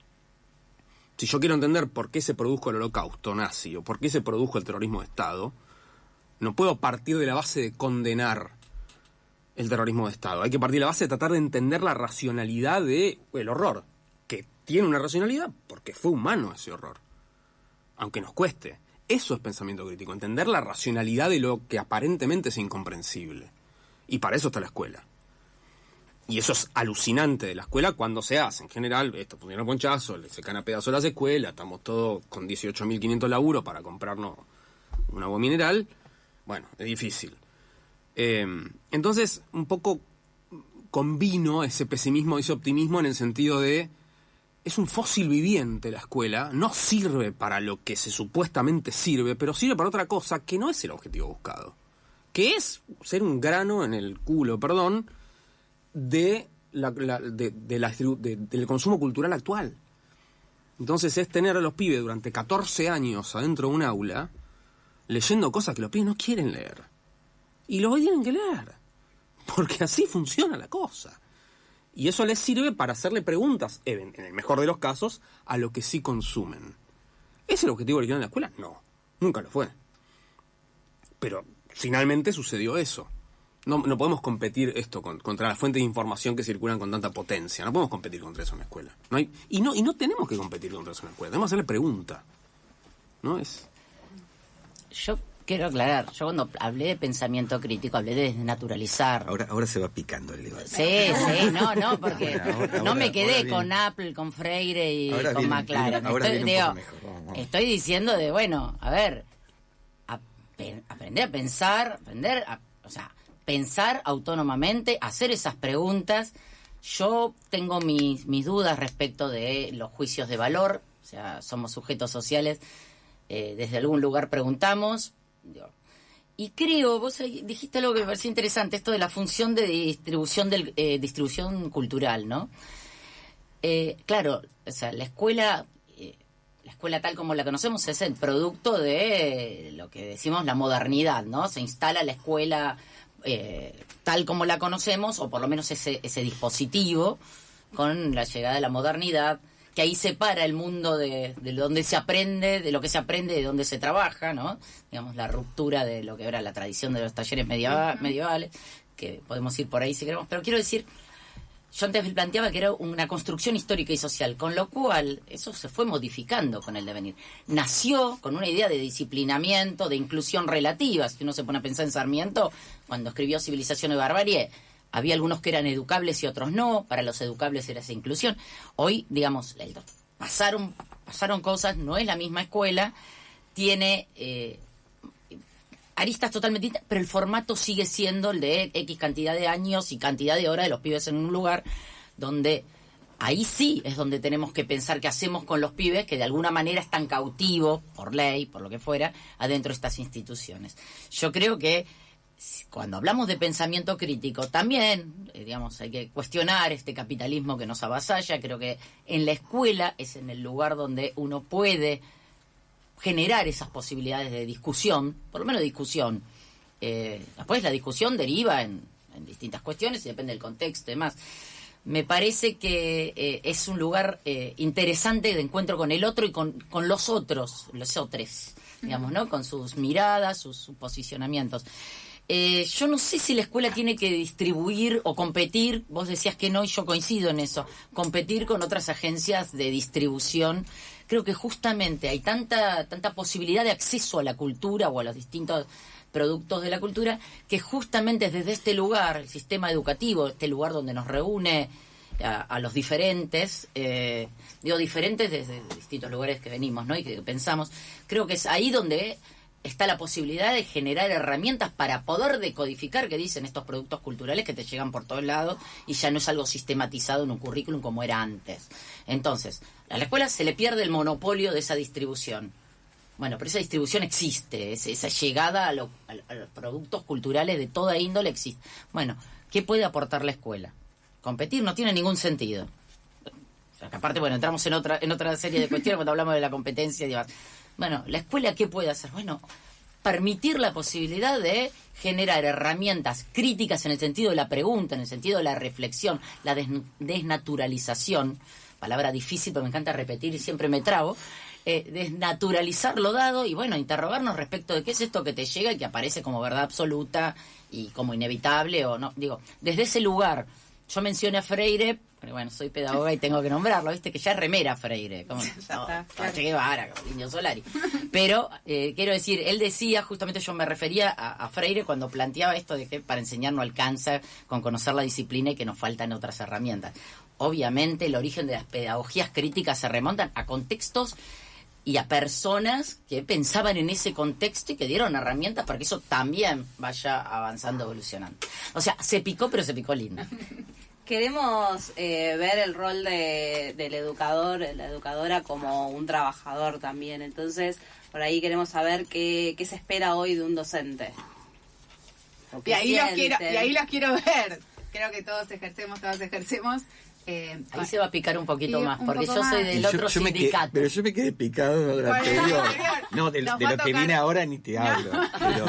Si yo quiero entender por qué se produjo el holocausto nazi o por qué se produjo el terrorismo de Estado, no puedo partir de la base de condenar el terrorismo de Estado. Hay que partir de la base de tratar de entender la racionalidad del horror, que tiene una racionalidad porque fue humano ese horror, aunque nos cueste. Eso es pensamiento crítico, entender la racionalidad de lo que aparentemente es incomprensible. Y para eso está la escuela. Y eso es alucinante de la escuela cuando se hace. En general, esto funciona ponchazo, le secan a pedazos las escuelas, estamos todos con 18.500 laburos para comprarnos un agua mineral. Bueno, es difícil. Eh, entonces, un poco combino ese pesimismo y ese optimismo en el sentido de es un fósil viviente la escuela, no sirve para lo que se supuestamente sirve, pero sirve para otra cosa que no es el objetivo buscado, que es ser un grano en el culo, perdón, de la, la- de- del consumo cultural actual. Entonces es tener a los pibes durante 14 años adentro de un aula leyendo cosas que los pibes no quieren leer. Y los tienen que leer. Porque así funciona la cosa. Y eso les sirve para hacerle preguntas, en el mejor de los casos, a lo que sí consumen. ¿Es el objetivo original de la escuela? No, nunca lo fue. Pero finalmente sucedió eso. No, no podemos competir esto con- contra las fuentes de información que circulan con tanta potencia. No podemos competir contra eso en la escuela. No hay, y, no, y no tenemos que competir contra eso en la escuela. Tenemos que hacerle pregunta. ¿No? Es. Yo quiero aclarar, yo cuando hablé de pensamiento crítico hablé de desnaturalizar. Ahora, ahora se va picando el debate. Sí, sí, no, no, porque Ahora- no me quedé viene- con Apple, con Freire y con viene- McLaren. estoy, digo, mejor. Diciendo de, bueno, a ver, a- aprender a pensar, aprender a, o sea, pensar autónomamente, hacer esas preguntas. Yo tengo mis, mis dudas respecto de los juicios de valor, o sea, somos sujetos sociales, eh, desde algún lugar preguntamos. Digo, y creo, vos dijiste algo que me pareció interesante, esto de la función de distribución del, eh, distribución cultural, ¿no? Eh, claro, o sea, la escuela, eh, la escuela tal como la conocemos es el producto de lo que decimos la modernidad, ¿no? Se instala la escuela eh, tal como la conocemos, o por lo menos ese, ese dispositivo, con la llegada de la modernidad, que ahí separa el mundo de, de donde se aprende, de lo que se aprende, de donde se trabaja, ¿no? Digamos, la ruptura de lo que era la tradición de los talleres medieva- medievales, que podemos ir por ahí si queremos, pero quiero decir, yo antes me planteaba que era una construcción histórica y social, con lo cual eso se fue modificando con el devenir. Nació con una idea de disciplinamiento, de inclusión relativa. Si uno se pone a pensar en Sarmiento, cuando escribió Civilización y Barbarie, había algunos que eran educables y otros no. Para los educables era esa inclusión. Hoy, digamos, pasaron, pasaron cosas, no es la misma escuela, tiene eh, aristas totalmente distintas, pero el formato sigue siendo el de X cantidad de años y cantidad de horas de los pibes en un lugar donde ahí sí es donde tenemos que pensar qué hacemos con los pibes que de alguna manera están cautivos, por ley, por lo que fuera, adentro de estas instituciones. Yo creo que cuando hablamos de pensamiento crítico, también, eh, digamos, hay que cuestionar este capitalismo que nos avasalla. Creo que en la escuela es en el lugar donde uno puede generar esas posibilidades de discusión, por lo menos discusión. Eh, después la discusión deriva en, distintas cuestiones y depende del contexto y demás. Me parece que eh, es un lugar interesante de encuentro con el otro y con, con los otros, los otros, digamos, ¿no? Con sus miradas, sus posicionamientos. Eh, yo no sé si la escuela tiene que distribuir o competir, vos decías que no y yo coincido en eso, competir con otras agencias de distribución. Creo que justamente hay tanta, tanta posibilidad de acceso a la cultura o a los distintos productos de la cultura que justamente desde este lugar, el sistema educativo, este lugar donde nos reúne a, los diferentes, eh, digo diferentes desde distintos lugares que venimos ¿no? y que pensamos, creo que es ahí donde está la posibilidad de generar herramientas para poder decodificar qué dicen estos productos culturales que te llegan por todos lados y ya no es algo sistematizado en un currículum como era antes. Entonces, a la escuela se le pierde el monopolio de esa distribución. Bueno, pero esa distribución existe, esa llegada a, los productos culturales de toda índole existe. Bueno, ¿qué puede aportar la escuela? Competir no tiene ningún sentido. aparte, bueno, entramos en otra, en otra serie de cuestiones cuando hablamos de la competencia y demás. Bueno, ¿la escuela qué puede hacer? Bueno, permitir la posibilidad de generar herramientas críticas en el sentido de la pregunta, en el sentido de la reflexión, la desnaturalización, palabra difícil pero me encanta repetir y siempre me trago, eh, desnaturalizar lo dado y bueno, interrogarnos respecto de qué es esto que te llega y que aparece como verdad absoluta y como inevitable o no. Digo, desde ese lugar, yo mencioné a Freire pero bueno, soy pedagoga y tengo que nombrarlo, viste que ya es remera Freire, como ya como Indio Solari. Pero eh, quiero decir, él decía, justamente yo me refería a, Freire cuando planteaba esto de que para enseñar no alcanza con conocer la disciplina y que nos faltan otras herramientas. Obviamente el origen de las pedagogías críticas se remontan a contextos y a personas que pensaban en ese contexto y que dieron herramientas para que eso también vaya avanzando, evolucionando. O sea, se picó, pero se picó lindo. queremos eh, ver el rol de, del educador, la educadora como un trabajador también. Entonces, por ahí queremos saber qué, qué se espera hoy de un docente. Y ahí, los quiero, y ahí los quiero ver. Creo que todos ejercemos, todos ejercemos. Eh, Ahí se va a picar un poquito más, porque yo soy del otro sindicato. pero yo me quedé picado de lo anterior. No, de, lo que viene ahora ni te hablo. Pero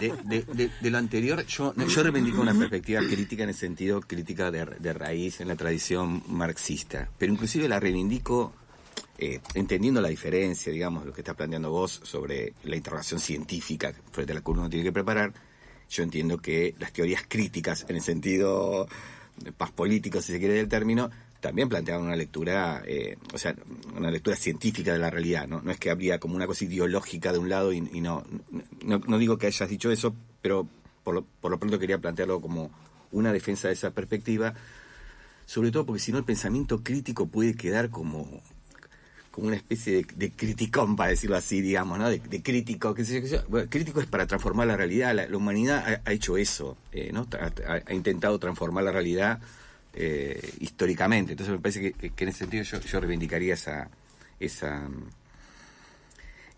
de, lo anterior, yo, yo reivindico una perspectiva crítica en el sentido crítica de, raíz en la tradición marxista. Pero inclusive la reivindico eh, entendiendo la diferencia, digamos, lo que está planteando vos sobre la interrogación científica frente a la que uno tiene que preparar. Yo entiendo que las teorías críticas, en el sentido paz político, si se quiere del término, también planteaban una lectura, eh, o sea, una lectura científica de la realidad, ¿no? No es que habría como una cosa ideológica de un lado y, no, no, digo que hayas dicho eso, pero por lo, por lo pronto quería plantearlo como una defensa de esa perspectiva, sobre todo porque si no el pensamiento crítico puede quedar como como una especie de, criticón, para decirlo así, digamos, ¿no? De, crítico, qué sé yo, Bueno, crítico es para transformar la realidad. La, humanidad ha, hecho eso, eh, ¿no? Ha, intentado transformar la realidad eh, históricamente. Entonces me parece que, en ese sentido yo, yo reivindicaría esa, esa,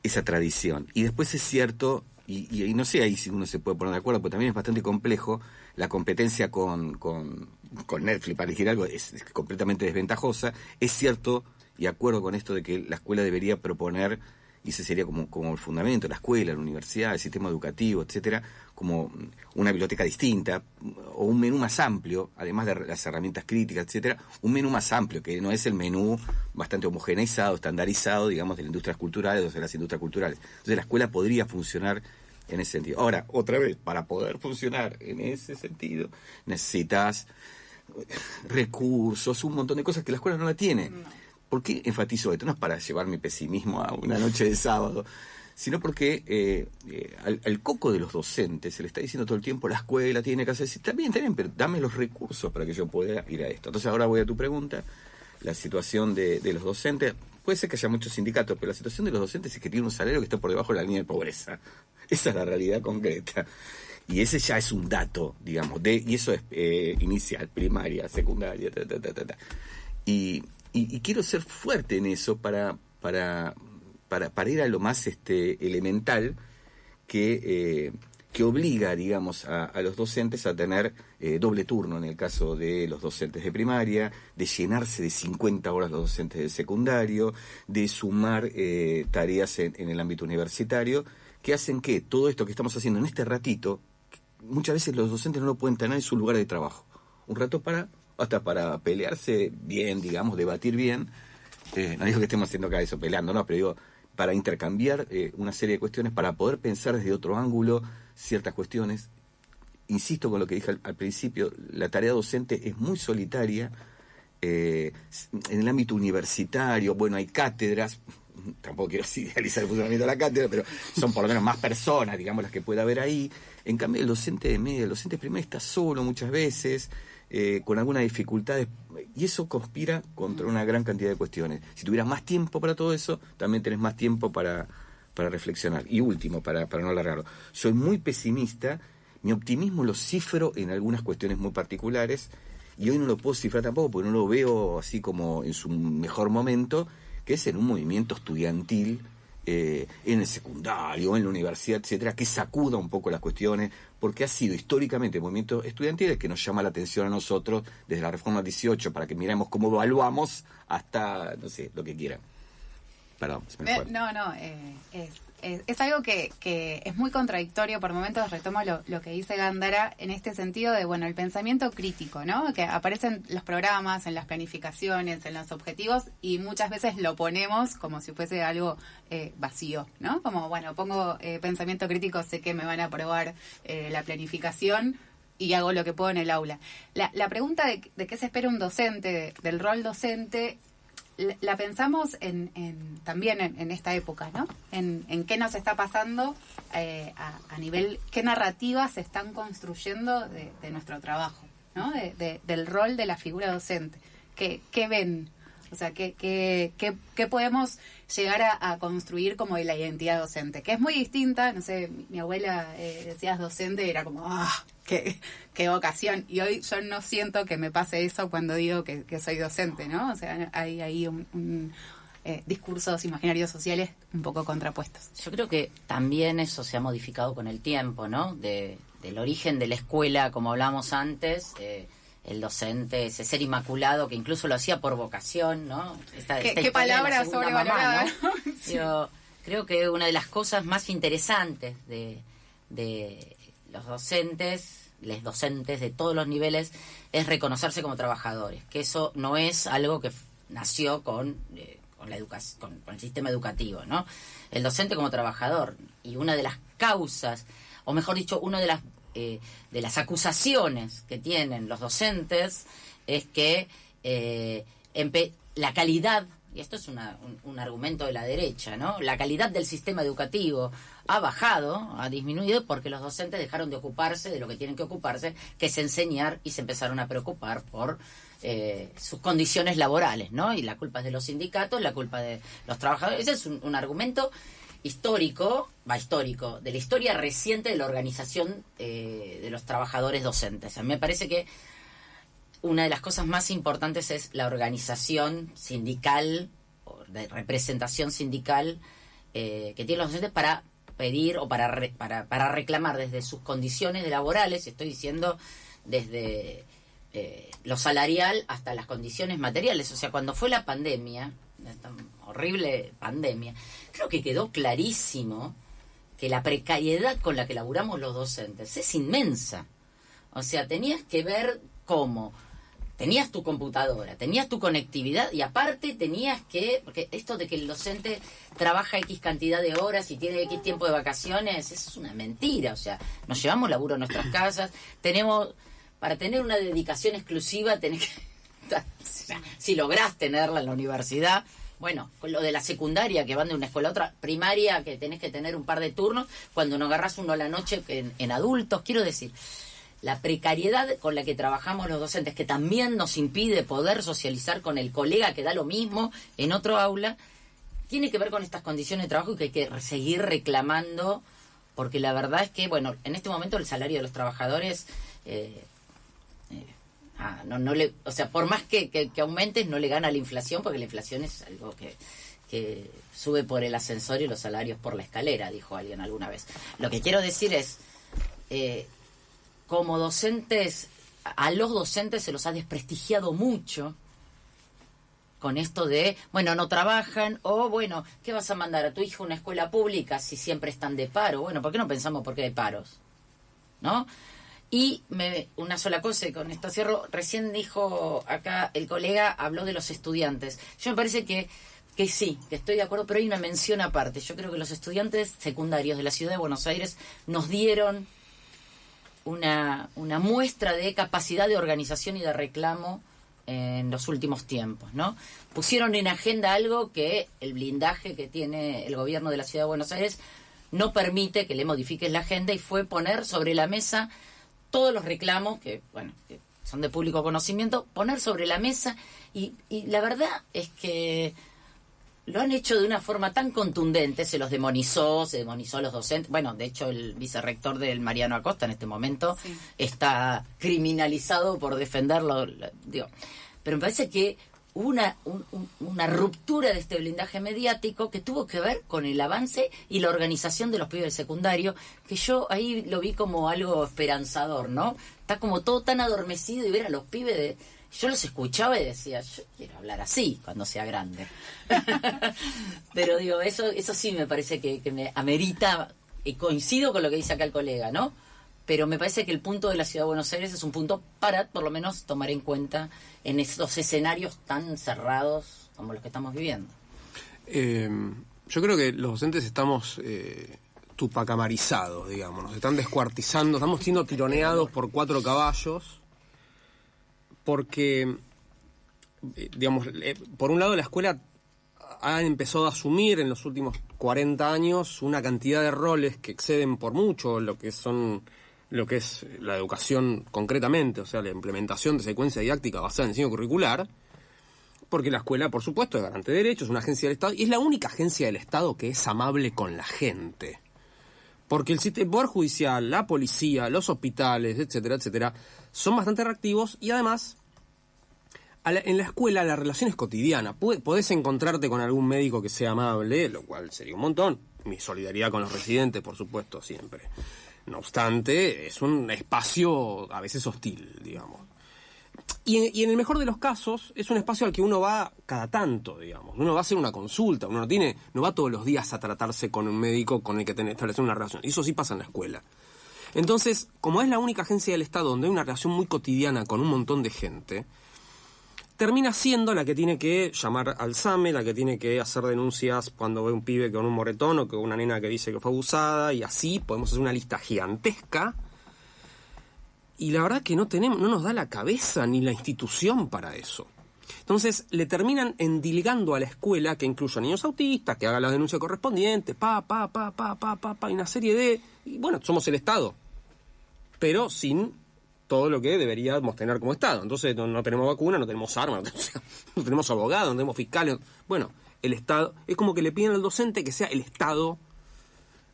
esa tradición. Y después es cierto, y, no sé ahí si uno se puede poner de acuerdo, porque también es bastante complejo, la competencia con, con, con Netflix, para elegir algo, es completamente desventajosa. Es cierto y acuerdo con esto de que la escuela debería proponer, y ese sería como, como el fundamento, la escuela, la universidad, el sistema educativo, etcétera, como una biblioteca distinta, o un menú más amplio, además de las herramientas críticas, etcétera, un menú más amplio, que no es el menú bastante homogeneizado, estandarizado, digamos, de las industrias culturales o de las industrias culturales. Entonces la escuela podría funcionar en ese sentido. Ahora, otra vez, para poder funcionar en ese sentido, necesitas recursos, un montón de cosas que la escuela no la tiene. ¿Por qué enfatizo esto? No es para llevar mi pesimismo a una noche de sábado, sino porque eh, eh, al, coco de los docentes se le está diciendo todo el tiempo, la escuela tiene que hacer, también, también, pero dame los recursos para que yo pueda ir a esto. Entonces ahora voy a tu pregunta, la situación de, los docentes, puede ser que haya muchos sindicatos, pero la situación de los docentes es que tienen un salario que está por debajo de la línea de pobreza. Esa es la realidad concreta. Y ese ya es un dato, digamos, de, y eso es eh, inicial, primaria, secundaria, ta, ta, ta, ta. Y, y, quiero ser fuerte en eso para, para, para, para ir a lo más este, elemental que, eh, que obliga, digamos, a, los docentes a tener eh, doble turno en el caso de los docentes de primaria, de llenarse de 50 horas los docentes de secundario, de sumar eh, tareas en, en el ámbito universitario, que hacen que todo esto que estamos haciendo en este ratito, muchas veces los docentes no lo pueden tener en su lugar de trabajo. Un rato para hasta para pelearse bien, digamos, debatir bien. Eh, no digo que estemos haciendo acá eso, peleando, no, pero digo, para intercambiar eh, una serie de cuestiones, para poder pensar desde otro ángulo ciertas cuestiones. Insisto con lo que dije al, principio, la tarea docente es muy solitaria. Eh, en el ámbito universitario, bueno, hay cátedras, tampoco quiero idealizar el funcionamiento de la cátedra, pero son por lo menos más personas, digamos, las que puede haber ahí. En cambio, el docente de media, el docente de está solo muchas veces, eh, con algunas dificultades, y eso conspira contra una gran cantidad de cuestiones. Si tuvieras más tiempo para todo eso, también tenés más tiempo para, para reflexionar. Y último, para, para no alargarlo, soy muy pesimista, mi optimismo lo cifro en algunas cuestiones muy particulares, y hoy no lo puedo cifrar tampoco porque no lo veo así como en su mejor momento, que es en un movimiento estudiantil eh, en el secundario, en la universidad, etcétera, que sacuda un poco las cuestiones, porque ha sido históricamente el movimiento estudiantil el que nos llama la atención a nosotros desde la reforma 18 para que miremos cómo evaluamos hasta, no sé, lo que quieran. Perdón, se me fue. no, no, eh, es es, algo que, que, es muy contradictorio, por momentos retomo lo, que dice Gándara en este sentido de, bueno, el pensamiento crítico, ¿no? Que aparecen los programas, en las planificaciones, en los objetivos y muchas veces lo ponemos como si fuese algo eh, vacío, ¿no? Como, bueno, pongo eh, pensamiento crítico, sé que me van a aprobar eh, la planificación, y hago lo que puedo en el aula. La, la pregunta de, de, qué se espera un docente, del rol docente, la pensamos en, también en, esta época, ¿no? En, qué nos está pasando eh, a, nivel, qué narrativas se están construyendo de, nuestro trabajo, ¿no? del rol de la figura docente. ¿Qué, qué ven? O sea, ¿qué, qué, qué, podemos llegar a, construir como de la identidad docente? Que es muy distinta, no sé, mi, abuela eh, decías docente era como, ¡ah! Qué, qué vocación. Y hoy yo no siento que me pase eso cuando digo que, soy docente, ¿no? O sea, hay ahí un, eh, discursos imaginarios sociales un poco contrapuestos. Yo creo que también eso se ha modificado con el tiempo, ¿no? De, del origen de la escuela, como hablamos antes. Eh, el docente, ese ser inmaculado que incluso lo hacía por vocación, ¿no? ¿Qué, palabra sobrevalorada? Yo creo que una de las cosas más interesantes de, los docentes, les docentes de todos los niveles, es reconocerse como trabajadores, que eso no es algo que nació con, eh, con la educación, con, el sistema educativo, ¿no? El docente como trabajador y una de las causas, o mejor dicho, una de las eh, de las acusaciones que tienen los docentes es que eh, la calidad, y esto es un, argumento de la derecha, ¿no? La calidad del sistema educativo ha bajado, ha disminuido porque los docentes dejaron de ocuparse de lo que tienen que ocuparse, que es enseñar y se empezaron a preocupar por eh, sus condiciones laborales, ¿no? Y la culpa es de los sindicatos, la culpa de los trabajadores. Ese es un argumento histórico, va histórico, de la historia reciente de la organización eh, de los trabajadores docentes. A mí me parece que una de las cosas más importantes es la organización sindical, de representación sindical eh, que tienen los docentes para pedir o para, para, para, reclamar desde sus condiciones laborales, estoy diciendo desde eh, lo salarial hasta las condiciones materiales. O sea, cuando fue la pandemia, horrible pandemia, creo que quedó clarísimo que la precariedad con la que laburamos los docentes es inmensa. O sea, tenías que ver cómo tenías tu computadora, tenías tu conectividad y aparte tenías que, porque esto de que el docente trabaja X cantidad de horas y tiene X tiempo de vacaciones, eso es una mentira. O sea, nos llevamos laburo a nuestras casas, tenemos, para tener una dedicación exclusiva tenés que, si lográs tenerla en la universidad, bueno, lo de la secundaria, que van de una escuela a otra, primaria, que tenés que tener un par de turnos, cuando no agarras uno a la noche en, adultos, quiero decir, la precariedad con la que trabajamos los docentes, que también nos impide poder socializar con el colega que da lo mismo en otro aula, tiene que ver con estas condiciones de trabajo y que hay que seguir reclamando, porque la verdad es que, bueno, en este momento el salario de los trabajadores eh, Ah, no, no le, o sea, por más que, que, que aumentes, no le gana la inflación, porque la inflación es algo que, que sube por el ascensor y los salarios por la escalera, dijo alguien alguna vez. Lo que quiero decir es, eh, como docentes, a los docentes se los ha desprestigiado mucho con esto de, bueno, no trabajan, o bueno, ¿qué vas a mandar a tu hijo a una escuela pública si siempre están de paro? Bueno, ¿por qué no pensamos por qué hay paros? ¿No? Y me, una sola cosa, con esto cierro, recién dijo acá el colega, habló de los estudiantes. Yo me parece que, que sí, que estoy de acuerdo, pero hay una mención aparte. Yo creo que los estudiantes secundarios de la ciudad de Buenos Aires nos dieron una, una muestra de capacidad de organización y de reclamo en los últimos tiempos, ¿no? Pusieron en agenda algo que el blindaje que tiene el gobierno de la ciudad de Buenos Aires no permite que le modifiques la agenda y fue poner sobre la mesa todos los reclamos que, bueno, que son de público conocimiento, poner sobre la mesa y, y la verdad es que lo han hecho de una forma tan contundente, se los demonizó, se demonizó a los docentes. Bueno, de hecho, el vicerrector del Mariano Acosta en este momento está criminalizado por defenderlo. Digo. Pero me parece que una, un- un- una ruptura de este blindaje mediático que tuvo que ver con el avance y la organización de los pibes del secundario, que yo ahí lo vi como algo esperanzador, ¿no? Está como todo tan adormecido y ver a los pibes de... Yo los escuchaba y decía, yo quiero hablar así cuando sea grande. Pero digo, eso, eso sí me parece que, que me amerita, y coincido con lo que dice acá el colega, ¿no? Pero me parece que el punto de la ciudad de Buenos Aires es un punto para, por lo menos, tomar en cuenta en estos escenarios tan cerrados como los que estamos viviendo. Eh, yo creo que los docentes estamos eh, tupacamarizados, digamos, nos están descuartizando, estamos siendo tironeados por cuatro caballos, porque, eh, digamos, eh, por un lado la escuela ha empezado a asumir en los últimos 40 años una cantidad de roles que exceden por mucho lo que son lo que es la educación concretamente, o sea, la implementación de secuencia didáctica basada en diseño curricular, porque la escuela, por supuesto, es garante de derechos, es una agencia del Estado, y es la única agencia del Estado que es amable con la gente. Porque el sistema, Judicial, la policía, los hospitales, etcétera, etcétera, son bastante reactivos y además, en la escuela la relación es cotidiana. Podés encontrarte con algún médico que sea amable, lo cual sería un montón. Mi solidaridad con los residentes, por supuesto, siempre. No obstante, es un espacio a veces hostil, digamos. Y en, el mejor de los casos, es un espacio al que uno va cada tanto, digamos. Uno va a hacer una consulta, uno no tiene, no va todos los días a tratarse con un médico con el que tiene establecer una relación. Y eso sí pasa en la escuela. Entonces, como es la única agencia del Estado donde hay una relación muy cotidiana con un montón de gente, termina siendo la que tiene que llamar al SAME, la que tiene que hacer denuncias cuando ve un pibe con un moretón o con una nena que dice que fue abusada, y así podemos hacer una lista gigantesca. Y la verdad que no tenemos, no nos da la cabeza ni la institución para eso. Entonces le terminan endilgando a la escuela que incluya niños autistas, que haga la denuncia correspondiente, pa, pa, pa, pa, pa, pa, pa, y una serie de. Y bueno, somos el Estado. Pero sin todo lo que deberíamos tener como Estado. Entonces no, no tenemos vacuna, no tenemos armas, no tenemos, abogados, no tenemos fiscales. Bueno, el Estado. Es como que le piden al docente que sea el Estado,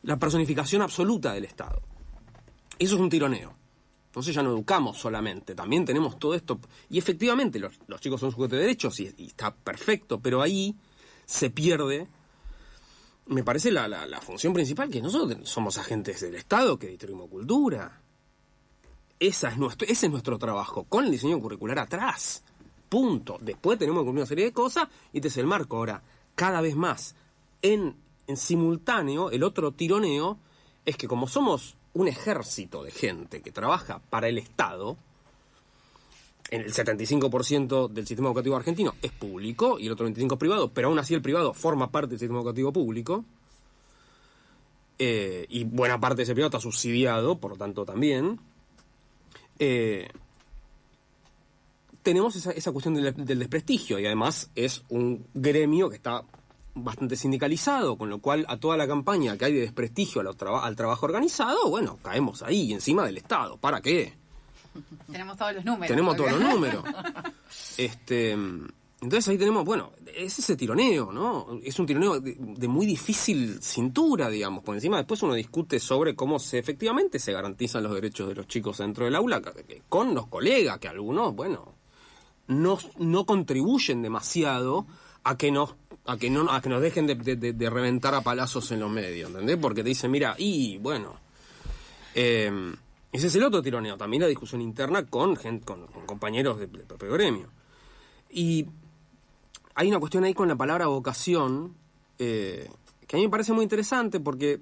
la personificación absoluta del Estado. Eso es un tironeo. Entonces ya no educamos solamente, también tenemos todo esto. Y efectivamente, los, los chicos son sujetos de derechos y, y está perfecto, pero ahí se pierde, me parece, la, la, la función principal, que nosotros somos agentes del Estado que distribuimos cultura. Esa es nuestro, ese es nuestro trabajo, con el diseño curricular atrás. Punto. Después tenemos que cumplir una serie de cosas y este es el marco. Ahora, cada vez más, en, simultáneo, el otro tironeo es que como somos un ejército de gente que trabaja para el Estado, en el 75% del sistema educativo argentino es público y el otro 25% es privado, pero aún así el privado forma parte del sistema educativo público, eh, y buena parte de ese privado está subsidiado, por lo tanto también, eh, tenemos esa, esa cuestión del, del desprestigio y además es un gremio que está bastante sindicalizado, con lo cual a toda la campaña que hay de desprestigio a lo traba- al trabajo organizado, bueno, caemos ahí, encima del Estado. ¿Para qué? Tenemos todos los números. Tenemos todos los números. Este, Entonces ahí tenemos, bueno, es ese tironeo, ¿no? Es un tironeo de, muy difícil cintura, digamos. Por encima después uno discute sobre cómo se efectivamente se garantizan los derechos de los chicos dentro del aula con los colegas, que algunos, bueno, no, no contribuyen demasiado a que nos a que no a que nos dejen de, reventar a palazos en los medios, ¿entendés? Porque te dicen, mira, y bueno, eh, ese es el otro tironeo, también la discusión interna con, gen- con, con compañeros del propio gremio. Y hay una cuestión ahí con la palabra vocación eh, que a mí me parece muy interesante porque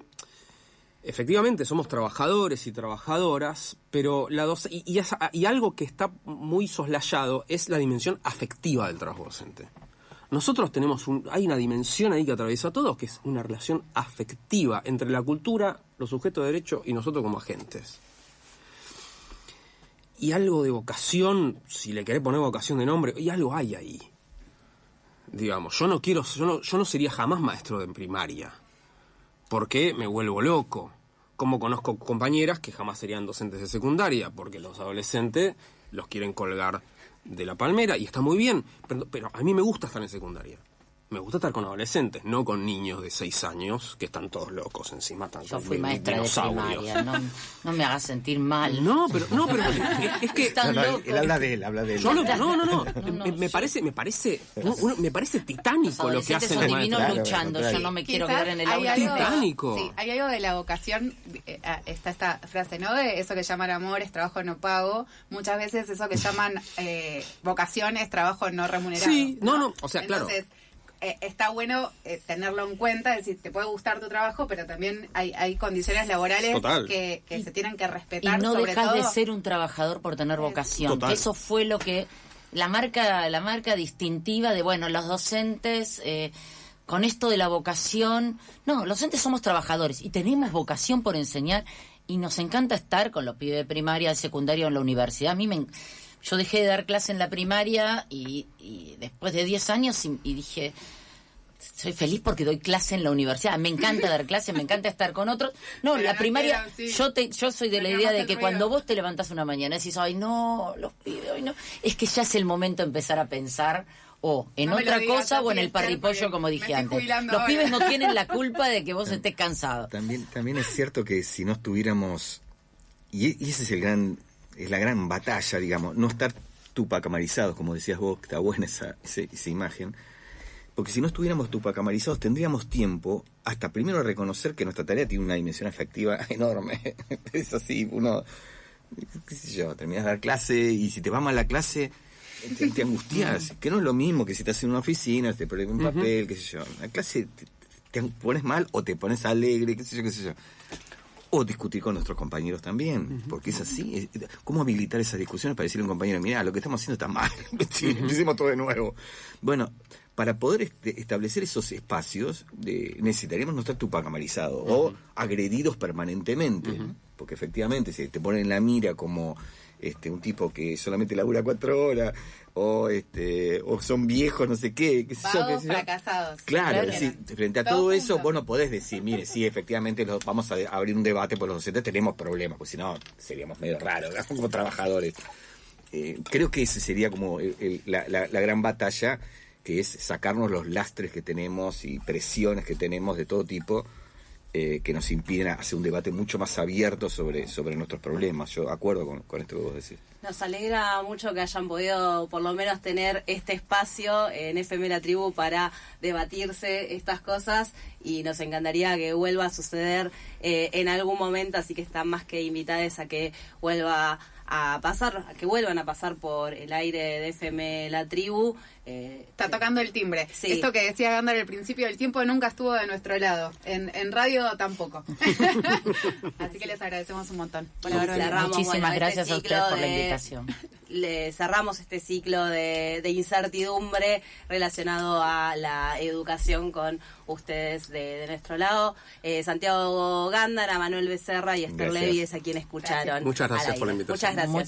efectivamente somos trabajadores y trabajadoras, pero la doc- y, algo que está muy soslayado es la dimensión afectiva del trabajo. Nosotros tenemos un, hay una dimensión ahí que atraviesa a todos, que es una relación afectiva entre la cultura, los sujetos de derecho y nosotros como agentes. Y algo de vocación, si le querés poner vocación de nombre, y algo hay ahí. Digamos, yo no quiero, yo no, yo no sería jamás maestro de primaria, porque me vuelvo loco. Como conozco compañeras que jamás serían docentes de secundaria, porque los adolescentes los quieren colgar de la palmera, y está muy bien, pero, pero a mí me gusta estar en secundaria. Me gusta estar con adolescentes, no con niños de 6 años que están todos locos encima. Están Yo fui maestra de primaria, no, no me hagas sentir mal. No, pero, no, pero es, es que... Están No, él habla de él, habla de él. Yo lo- no, no, no, me, me parece, me parece, uno- uno- me parece titánico lo que hacen son los luchando, yo no me quiero Quizás quedar en el hay aula. algo- Titánico. Sí, hay algo de la vocación, eh, ah, está esta frase, ¿no? De eso que llaman amor es trabajo no pago. Muchas veces eso que llaman eh, vocación es trabajo no remunerado. Sí, no, no, o sea, claro. Eh, está bueno eh, tenerlo en cuenta, es decir, te puede gustar tu trabajo, pero también hay, hay condiciones laborales Total. que, que se tienen que Y respetar. no sobre dejas todo. de ser un trabajador por tener vocación. Total. Eso fue lo que la marca, la marca distintiva de bueno, los docentes eh, con esto de la vocación. No, los docentes somos trabajadores y tenemos vocación por enseñar y nos encanta estar con los pibes de primaria, de secundario en la universidad. A mí me yo dejé de dar clase en la primaria y, y después de 10 años y, y dije soy feliz porque doy clase en la universidad. Me encanta dar clase, me encanta estar con otros. No, Pero la no primaria, sí. yo te, yo soy de la idea de que ruido. cuando vos te levantás una mañana y decís, ay, no, los pibes, hoy no, es que ya es el momento de empezar a pensar o en No otra digas cosa o en el parripollo, como dije antes. Los ahora. pibes no tienen la culpa de que vos estés cansado. También, también es cierto que si no estuviéramos, y, y ese es el gran, es la gran batalla, digamos, no estar tupacamarizados, como decías vos, que está buena esa, esa imagen, porque si no estuviéramos tupacamarizados tendríamos tiempo hasta primero reconocer que nuestra tarea tiene una dimensión afectiva enorme. es así, uno, qué sé yo, terminas de dar clase y si te va mal la clase, te, te angustias, que no es lo mismo que si estás en una oficina, te pones un papel, qué sé yo. La clase te, te pones mal o te pones alegre, qué sé yo, qué sé yo. O discutir con nuestros compañeros también, porque es así. ¿Cómo habilitar esas discusiones para decirle a un compañero, mira, lo que estamos haciendo está mal, empecemos todo de nuevo? Bueno, para poder este- establecer esos espacios, de- necesitaríamos no estar tupacamarizados o agredidos permanentemente, porque efectivamente, si te ponen en la mira como este un tipo que solamente labura cuatro horas, o este o son viejos, no sé qué, qué sé yo, qué fracasados. Claro, Claro. sí, frente a todo eso, vos no podés decir, mire, sí, efectivamente lo- vamos a abrir un debate por los docentes, tenemos problemas, porque si no seríamos medio raros ¿no? como trabajadores. Eh, creo que ese sería como el- el- la, la- la gran batalla, que es sacarnos los lastres que tenemos y presiones que tenemos de todo tipo, eh, que nos impiden hacer un debate mucho más abierto sobre, sobre nuestros problemas. Yo acuerdo con, con esto que vos decís. Nos alegra mucho que hayan podido por lo menos tener este espacio en FM La Tribu para debatirse estas cosas y nos encantaría que vuelva a suceder eh, en algún momento, así que están más que invitadas a que vuelva a pasar, a que vuelvan a pasar por el aire de FM La Tribu. Eh, Está tocando el timbre. Sí. Esto que decía Gándar al principio, el tiempo nunca estuvo de nuestro lado. En, en radio tampoco. Así que les agradecemos un montón por Y haber venido. cerramos, Muchísimas bueno, este gracias a ustedes por la invitación. le cerramos este ciclo de, de incertidumbre relacionado a la educación con ustedes de, de nuestro lado. Eh, Santiago Gándara, Manuel Becerra y Esther. Levy es a quien escucharon. Muchas gracias por la invitación. Muchas gracias.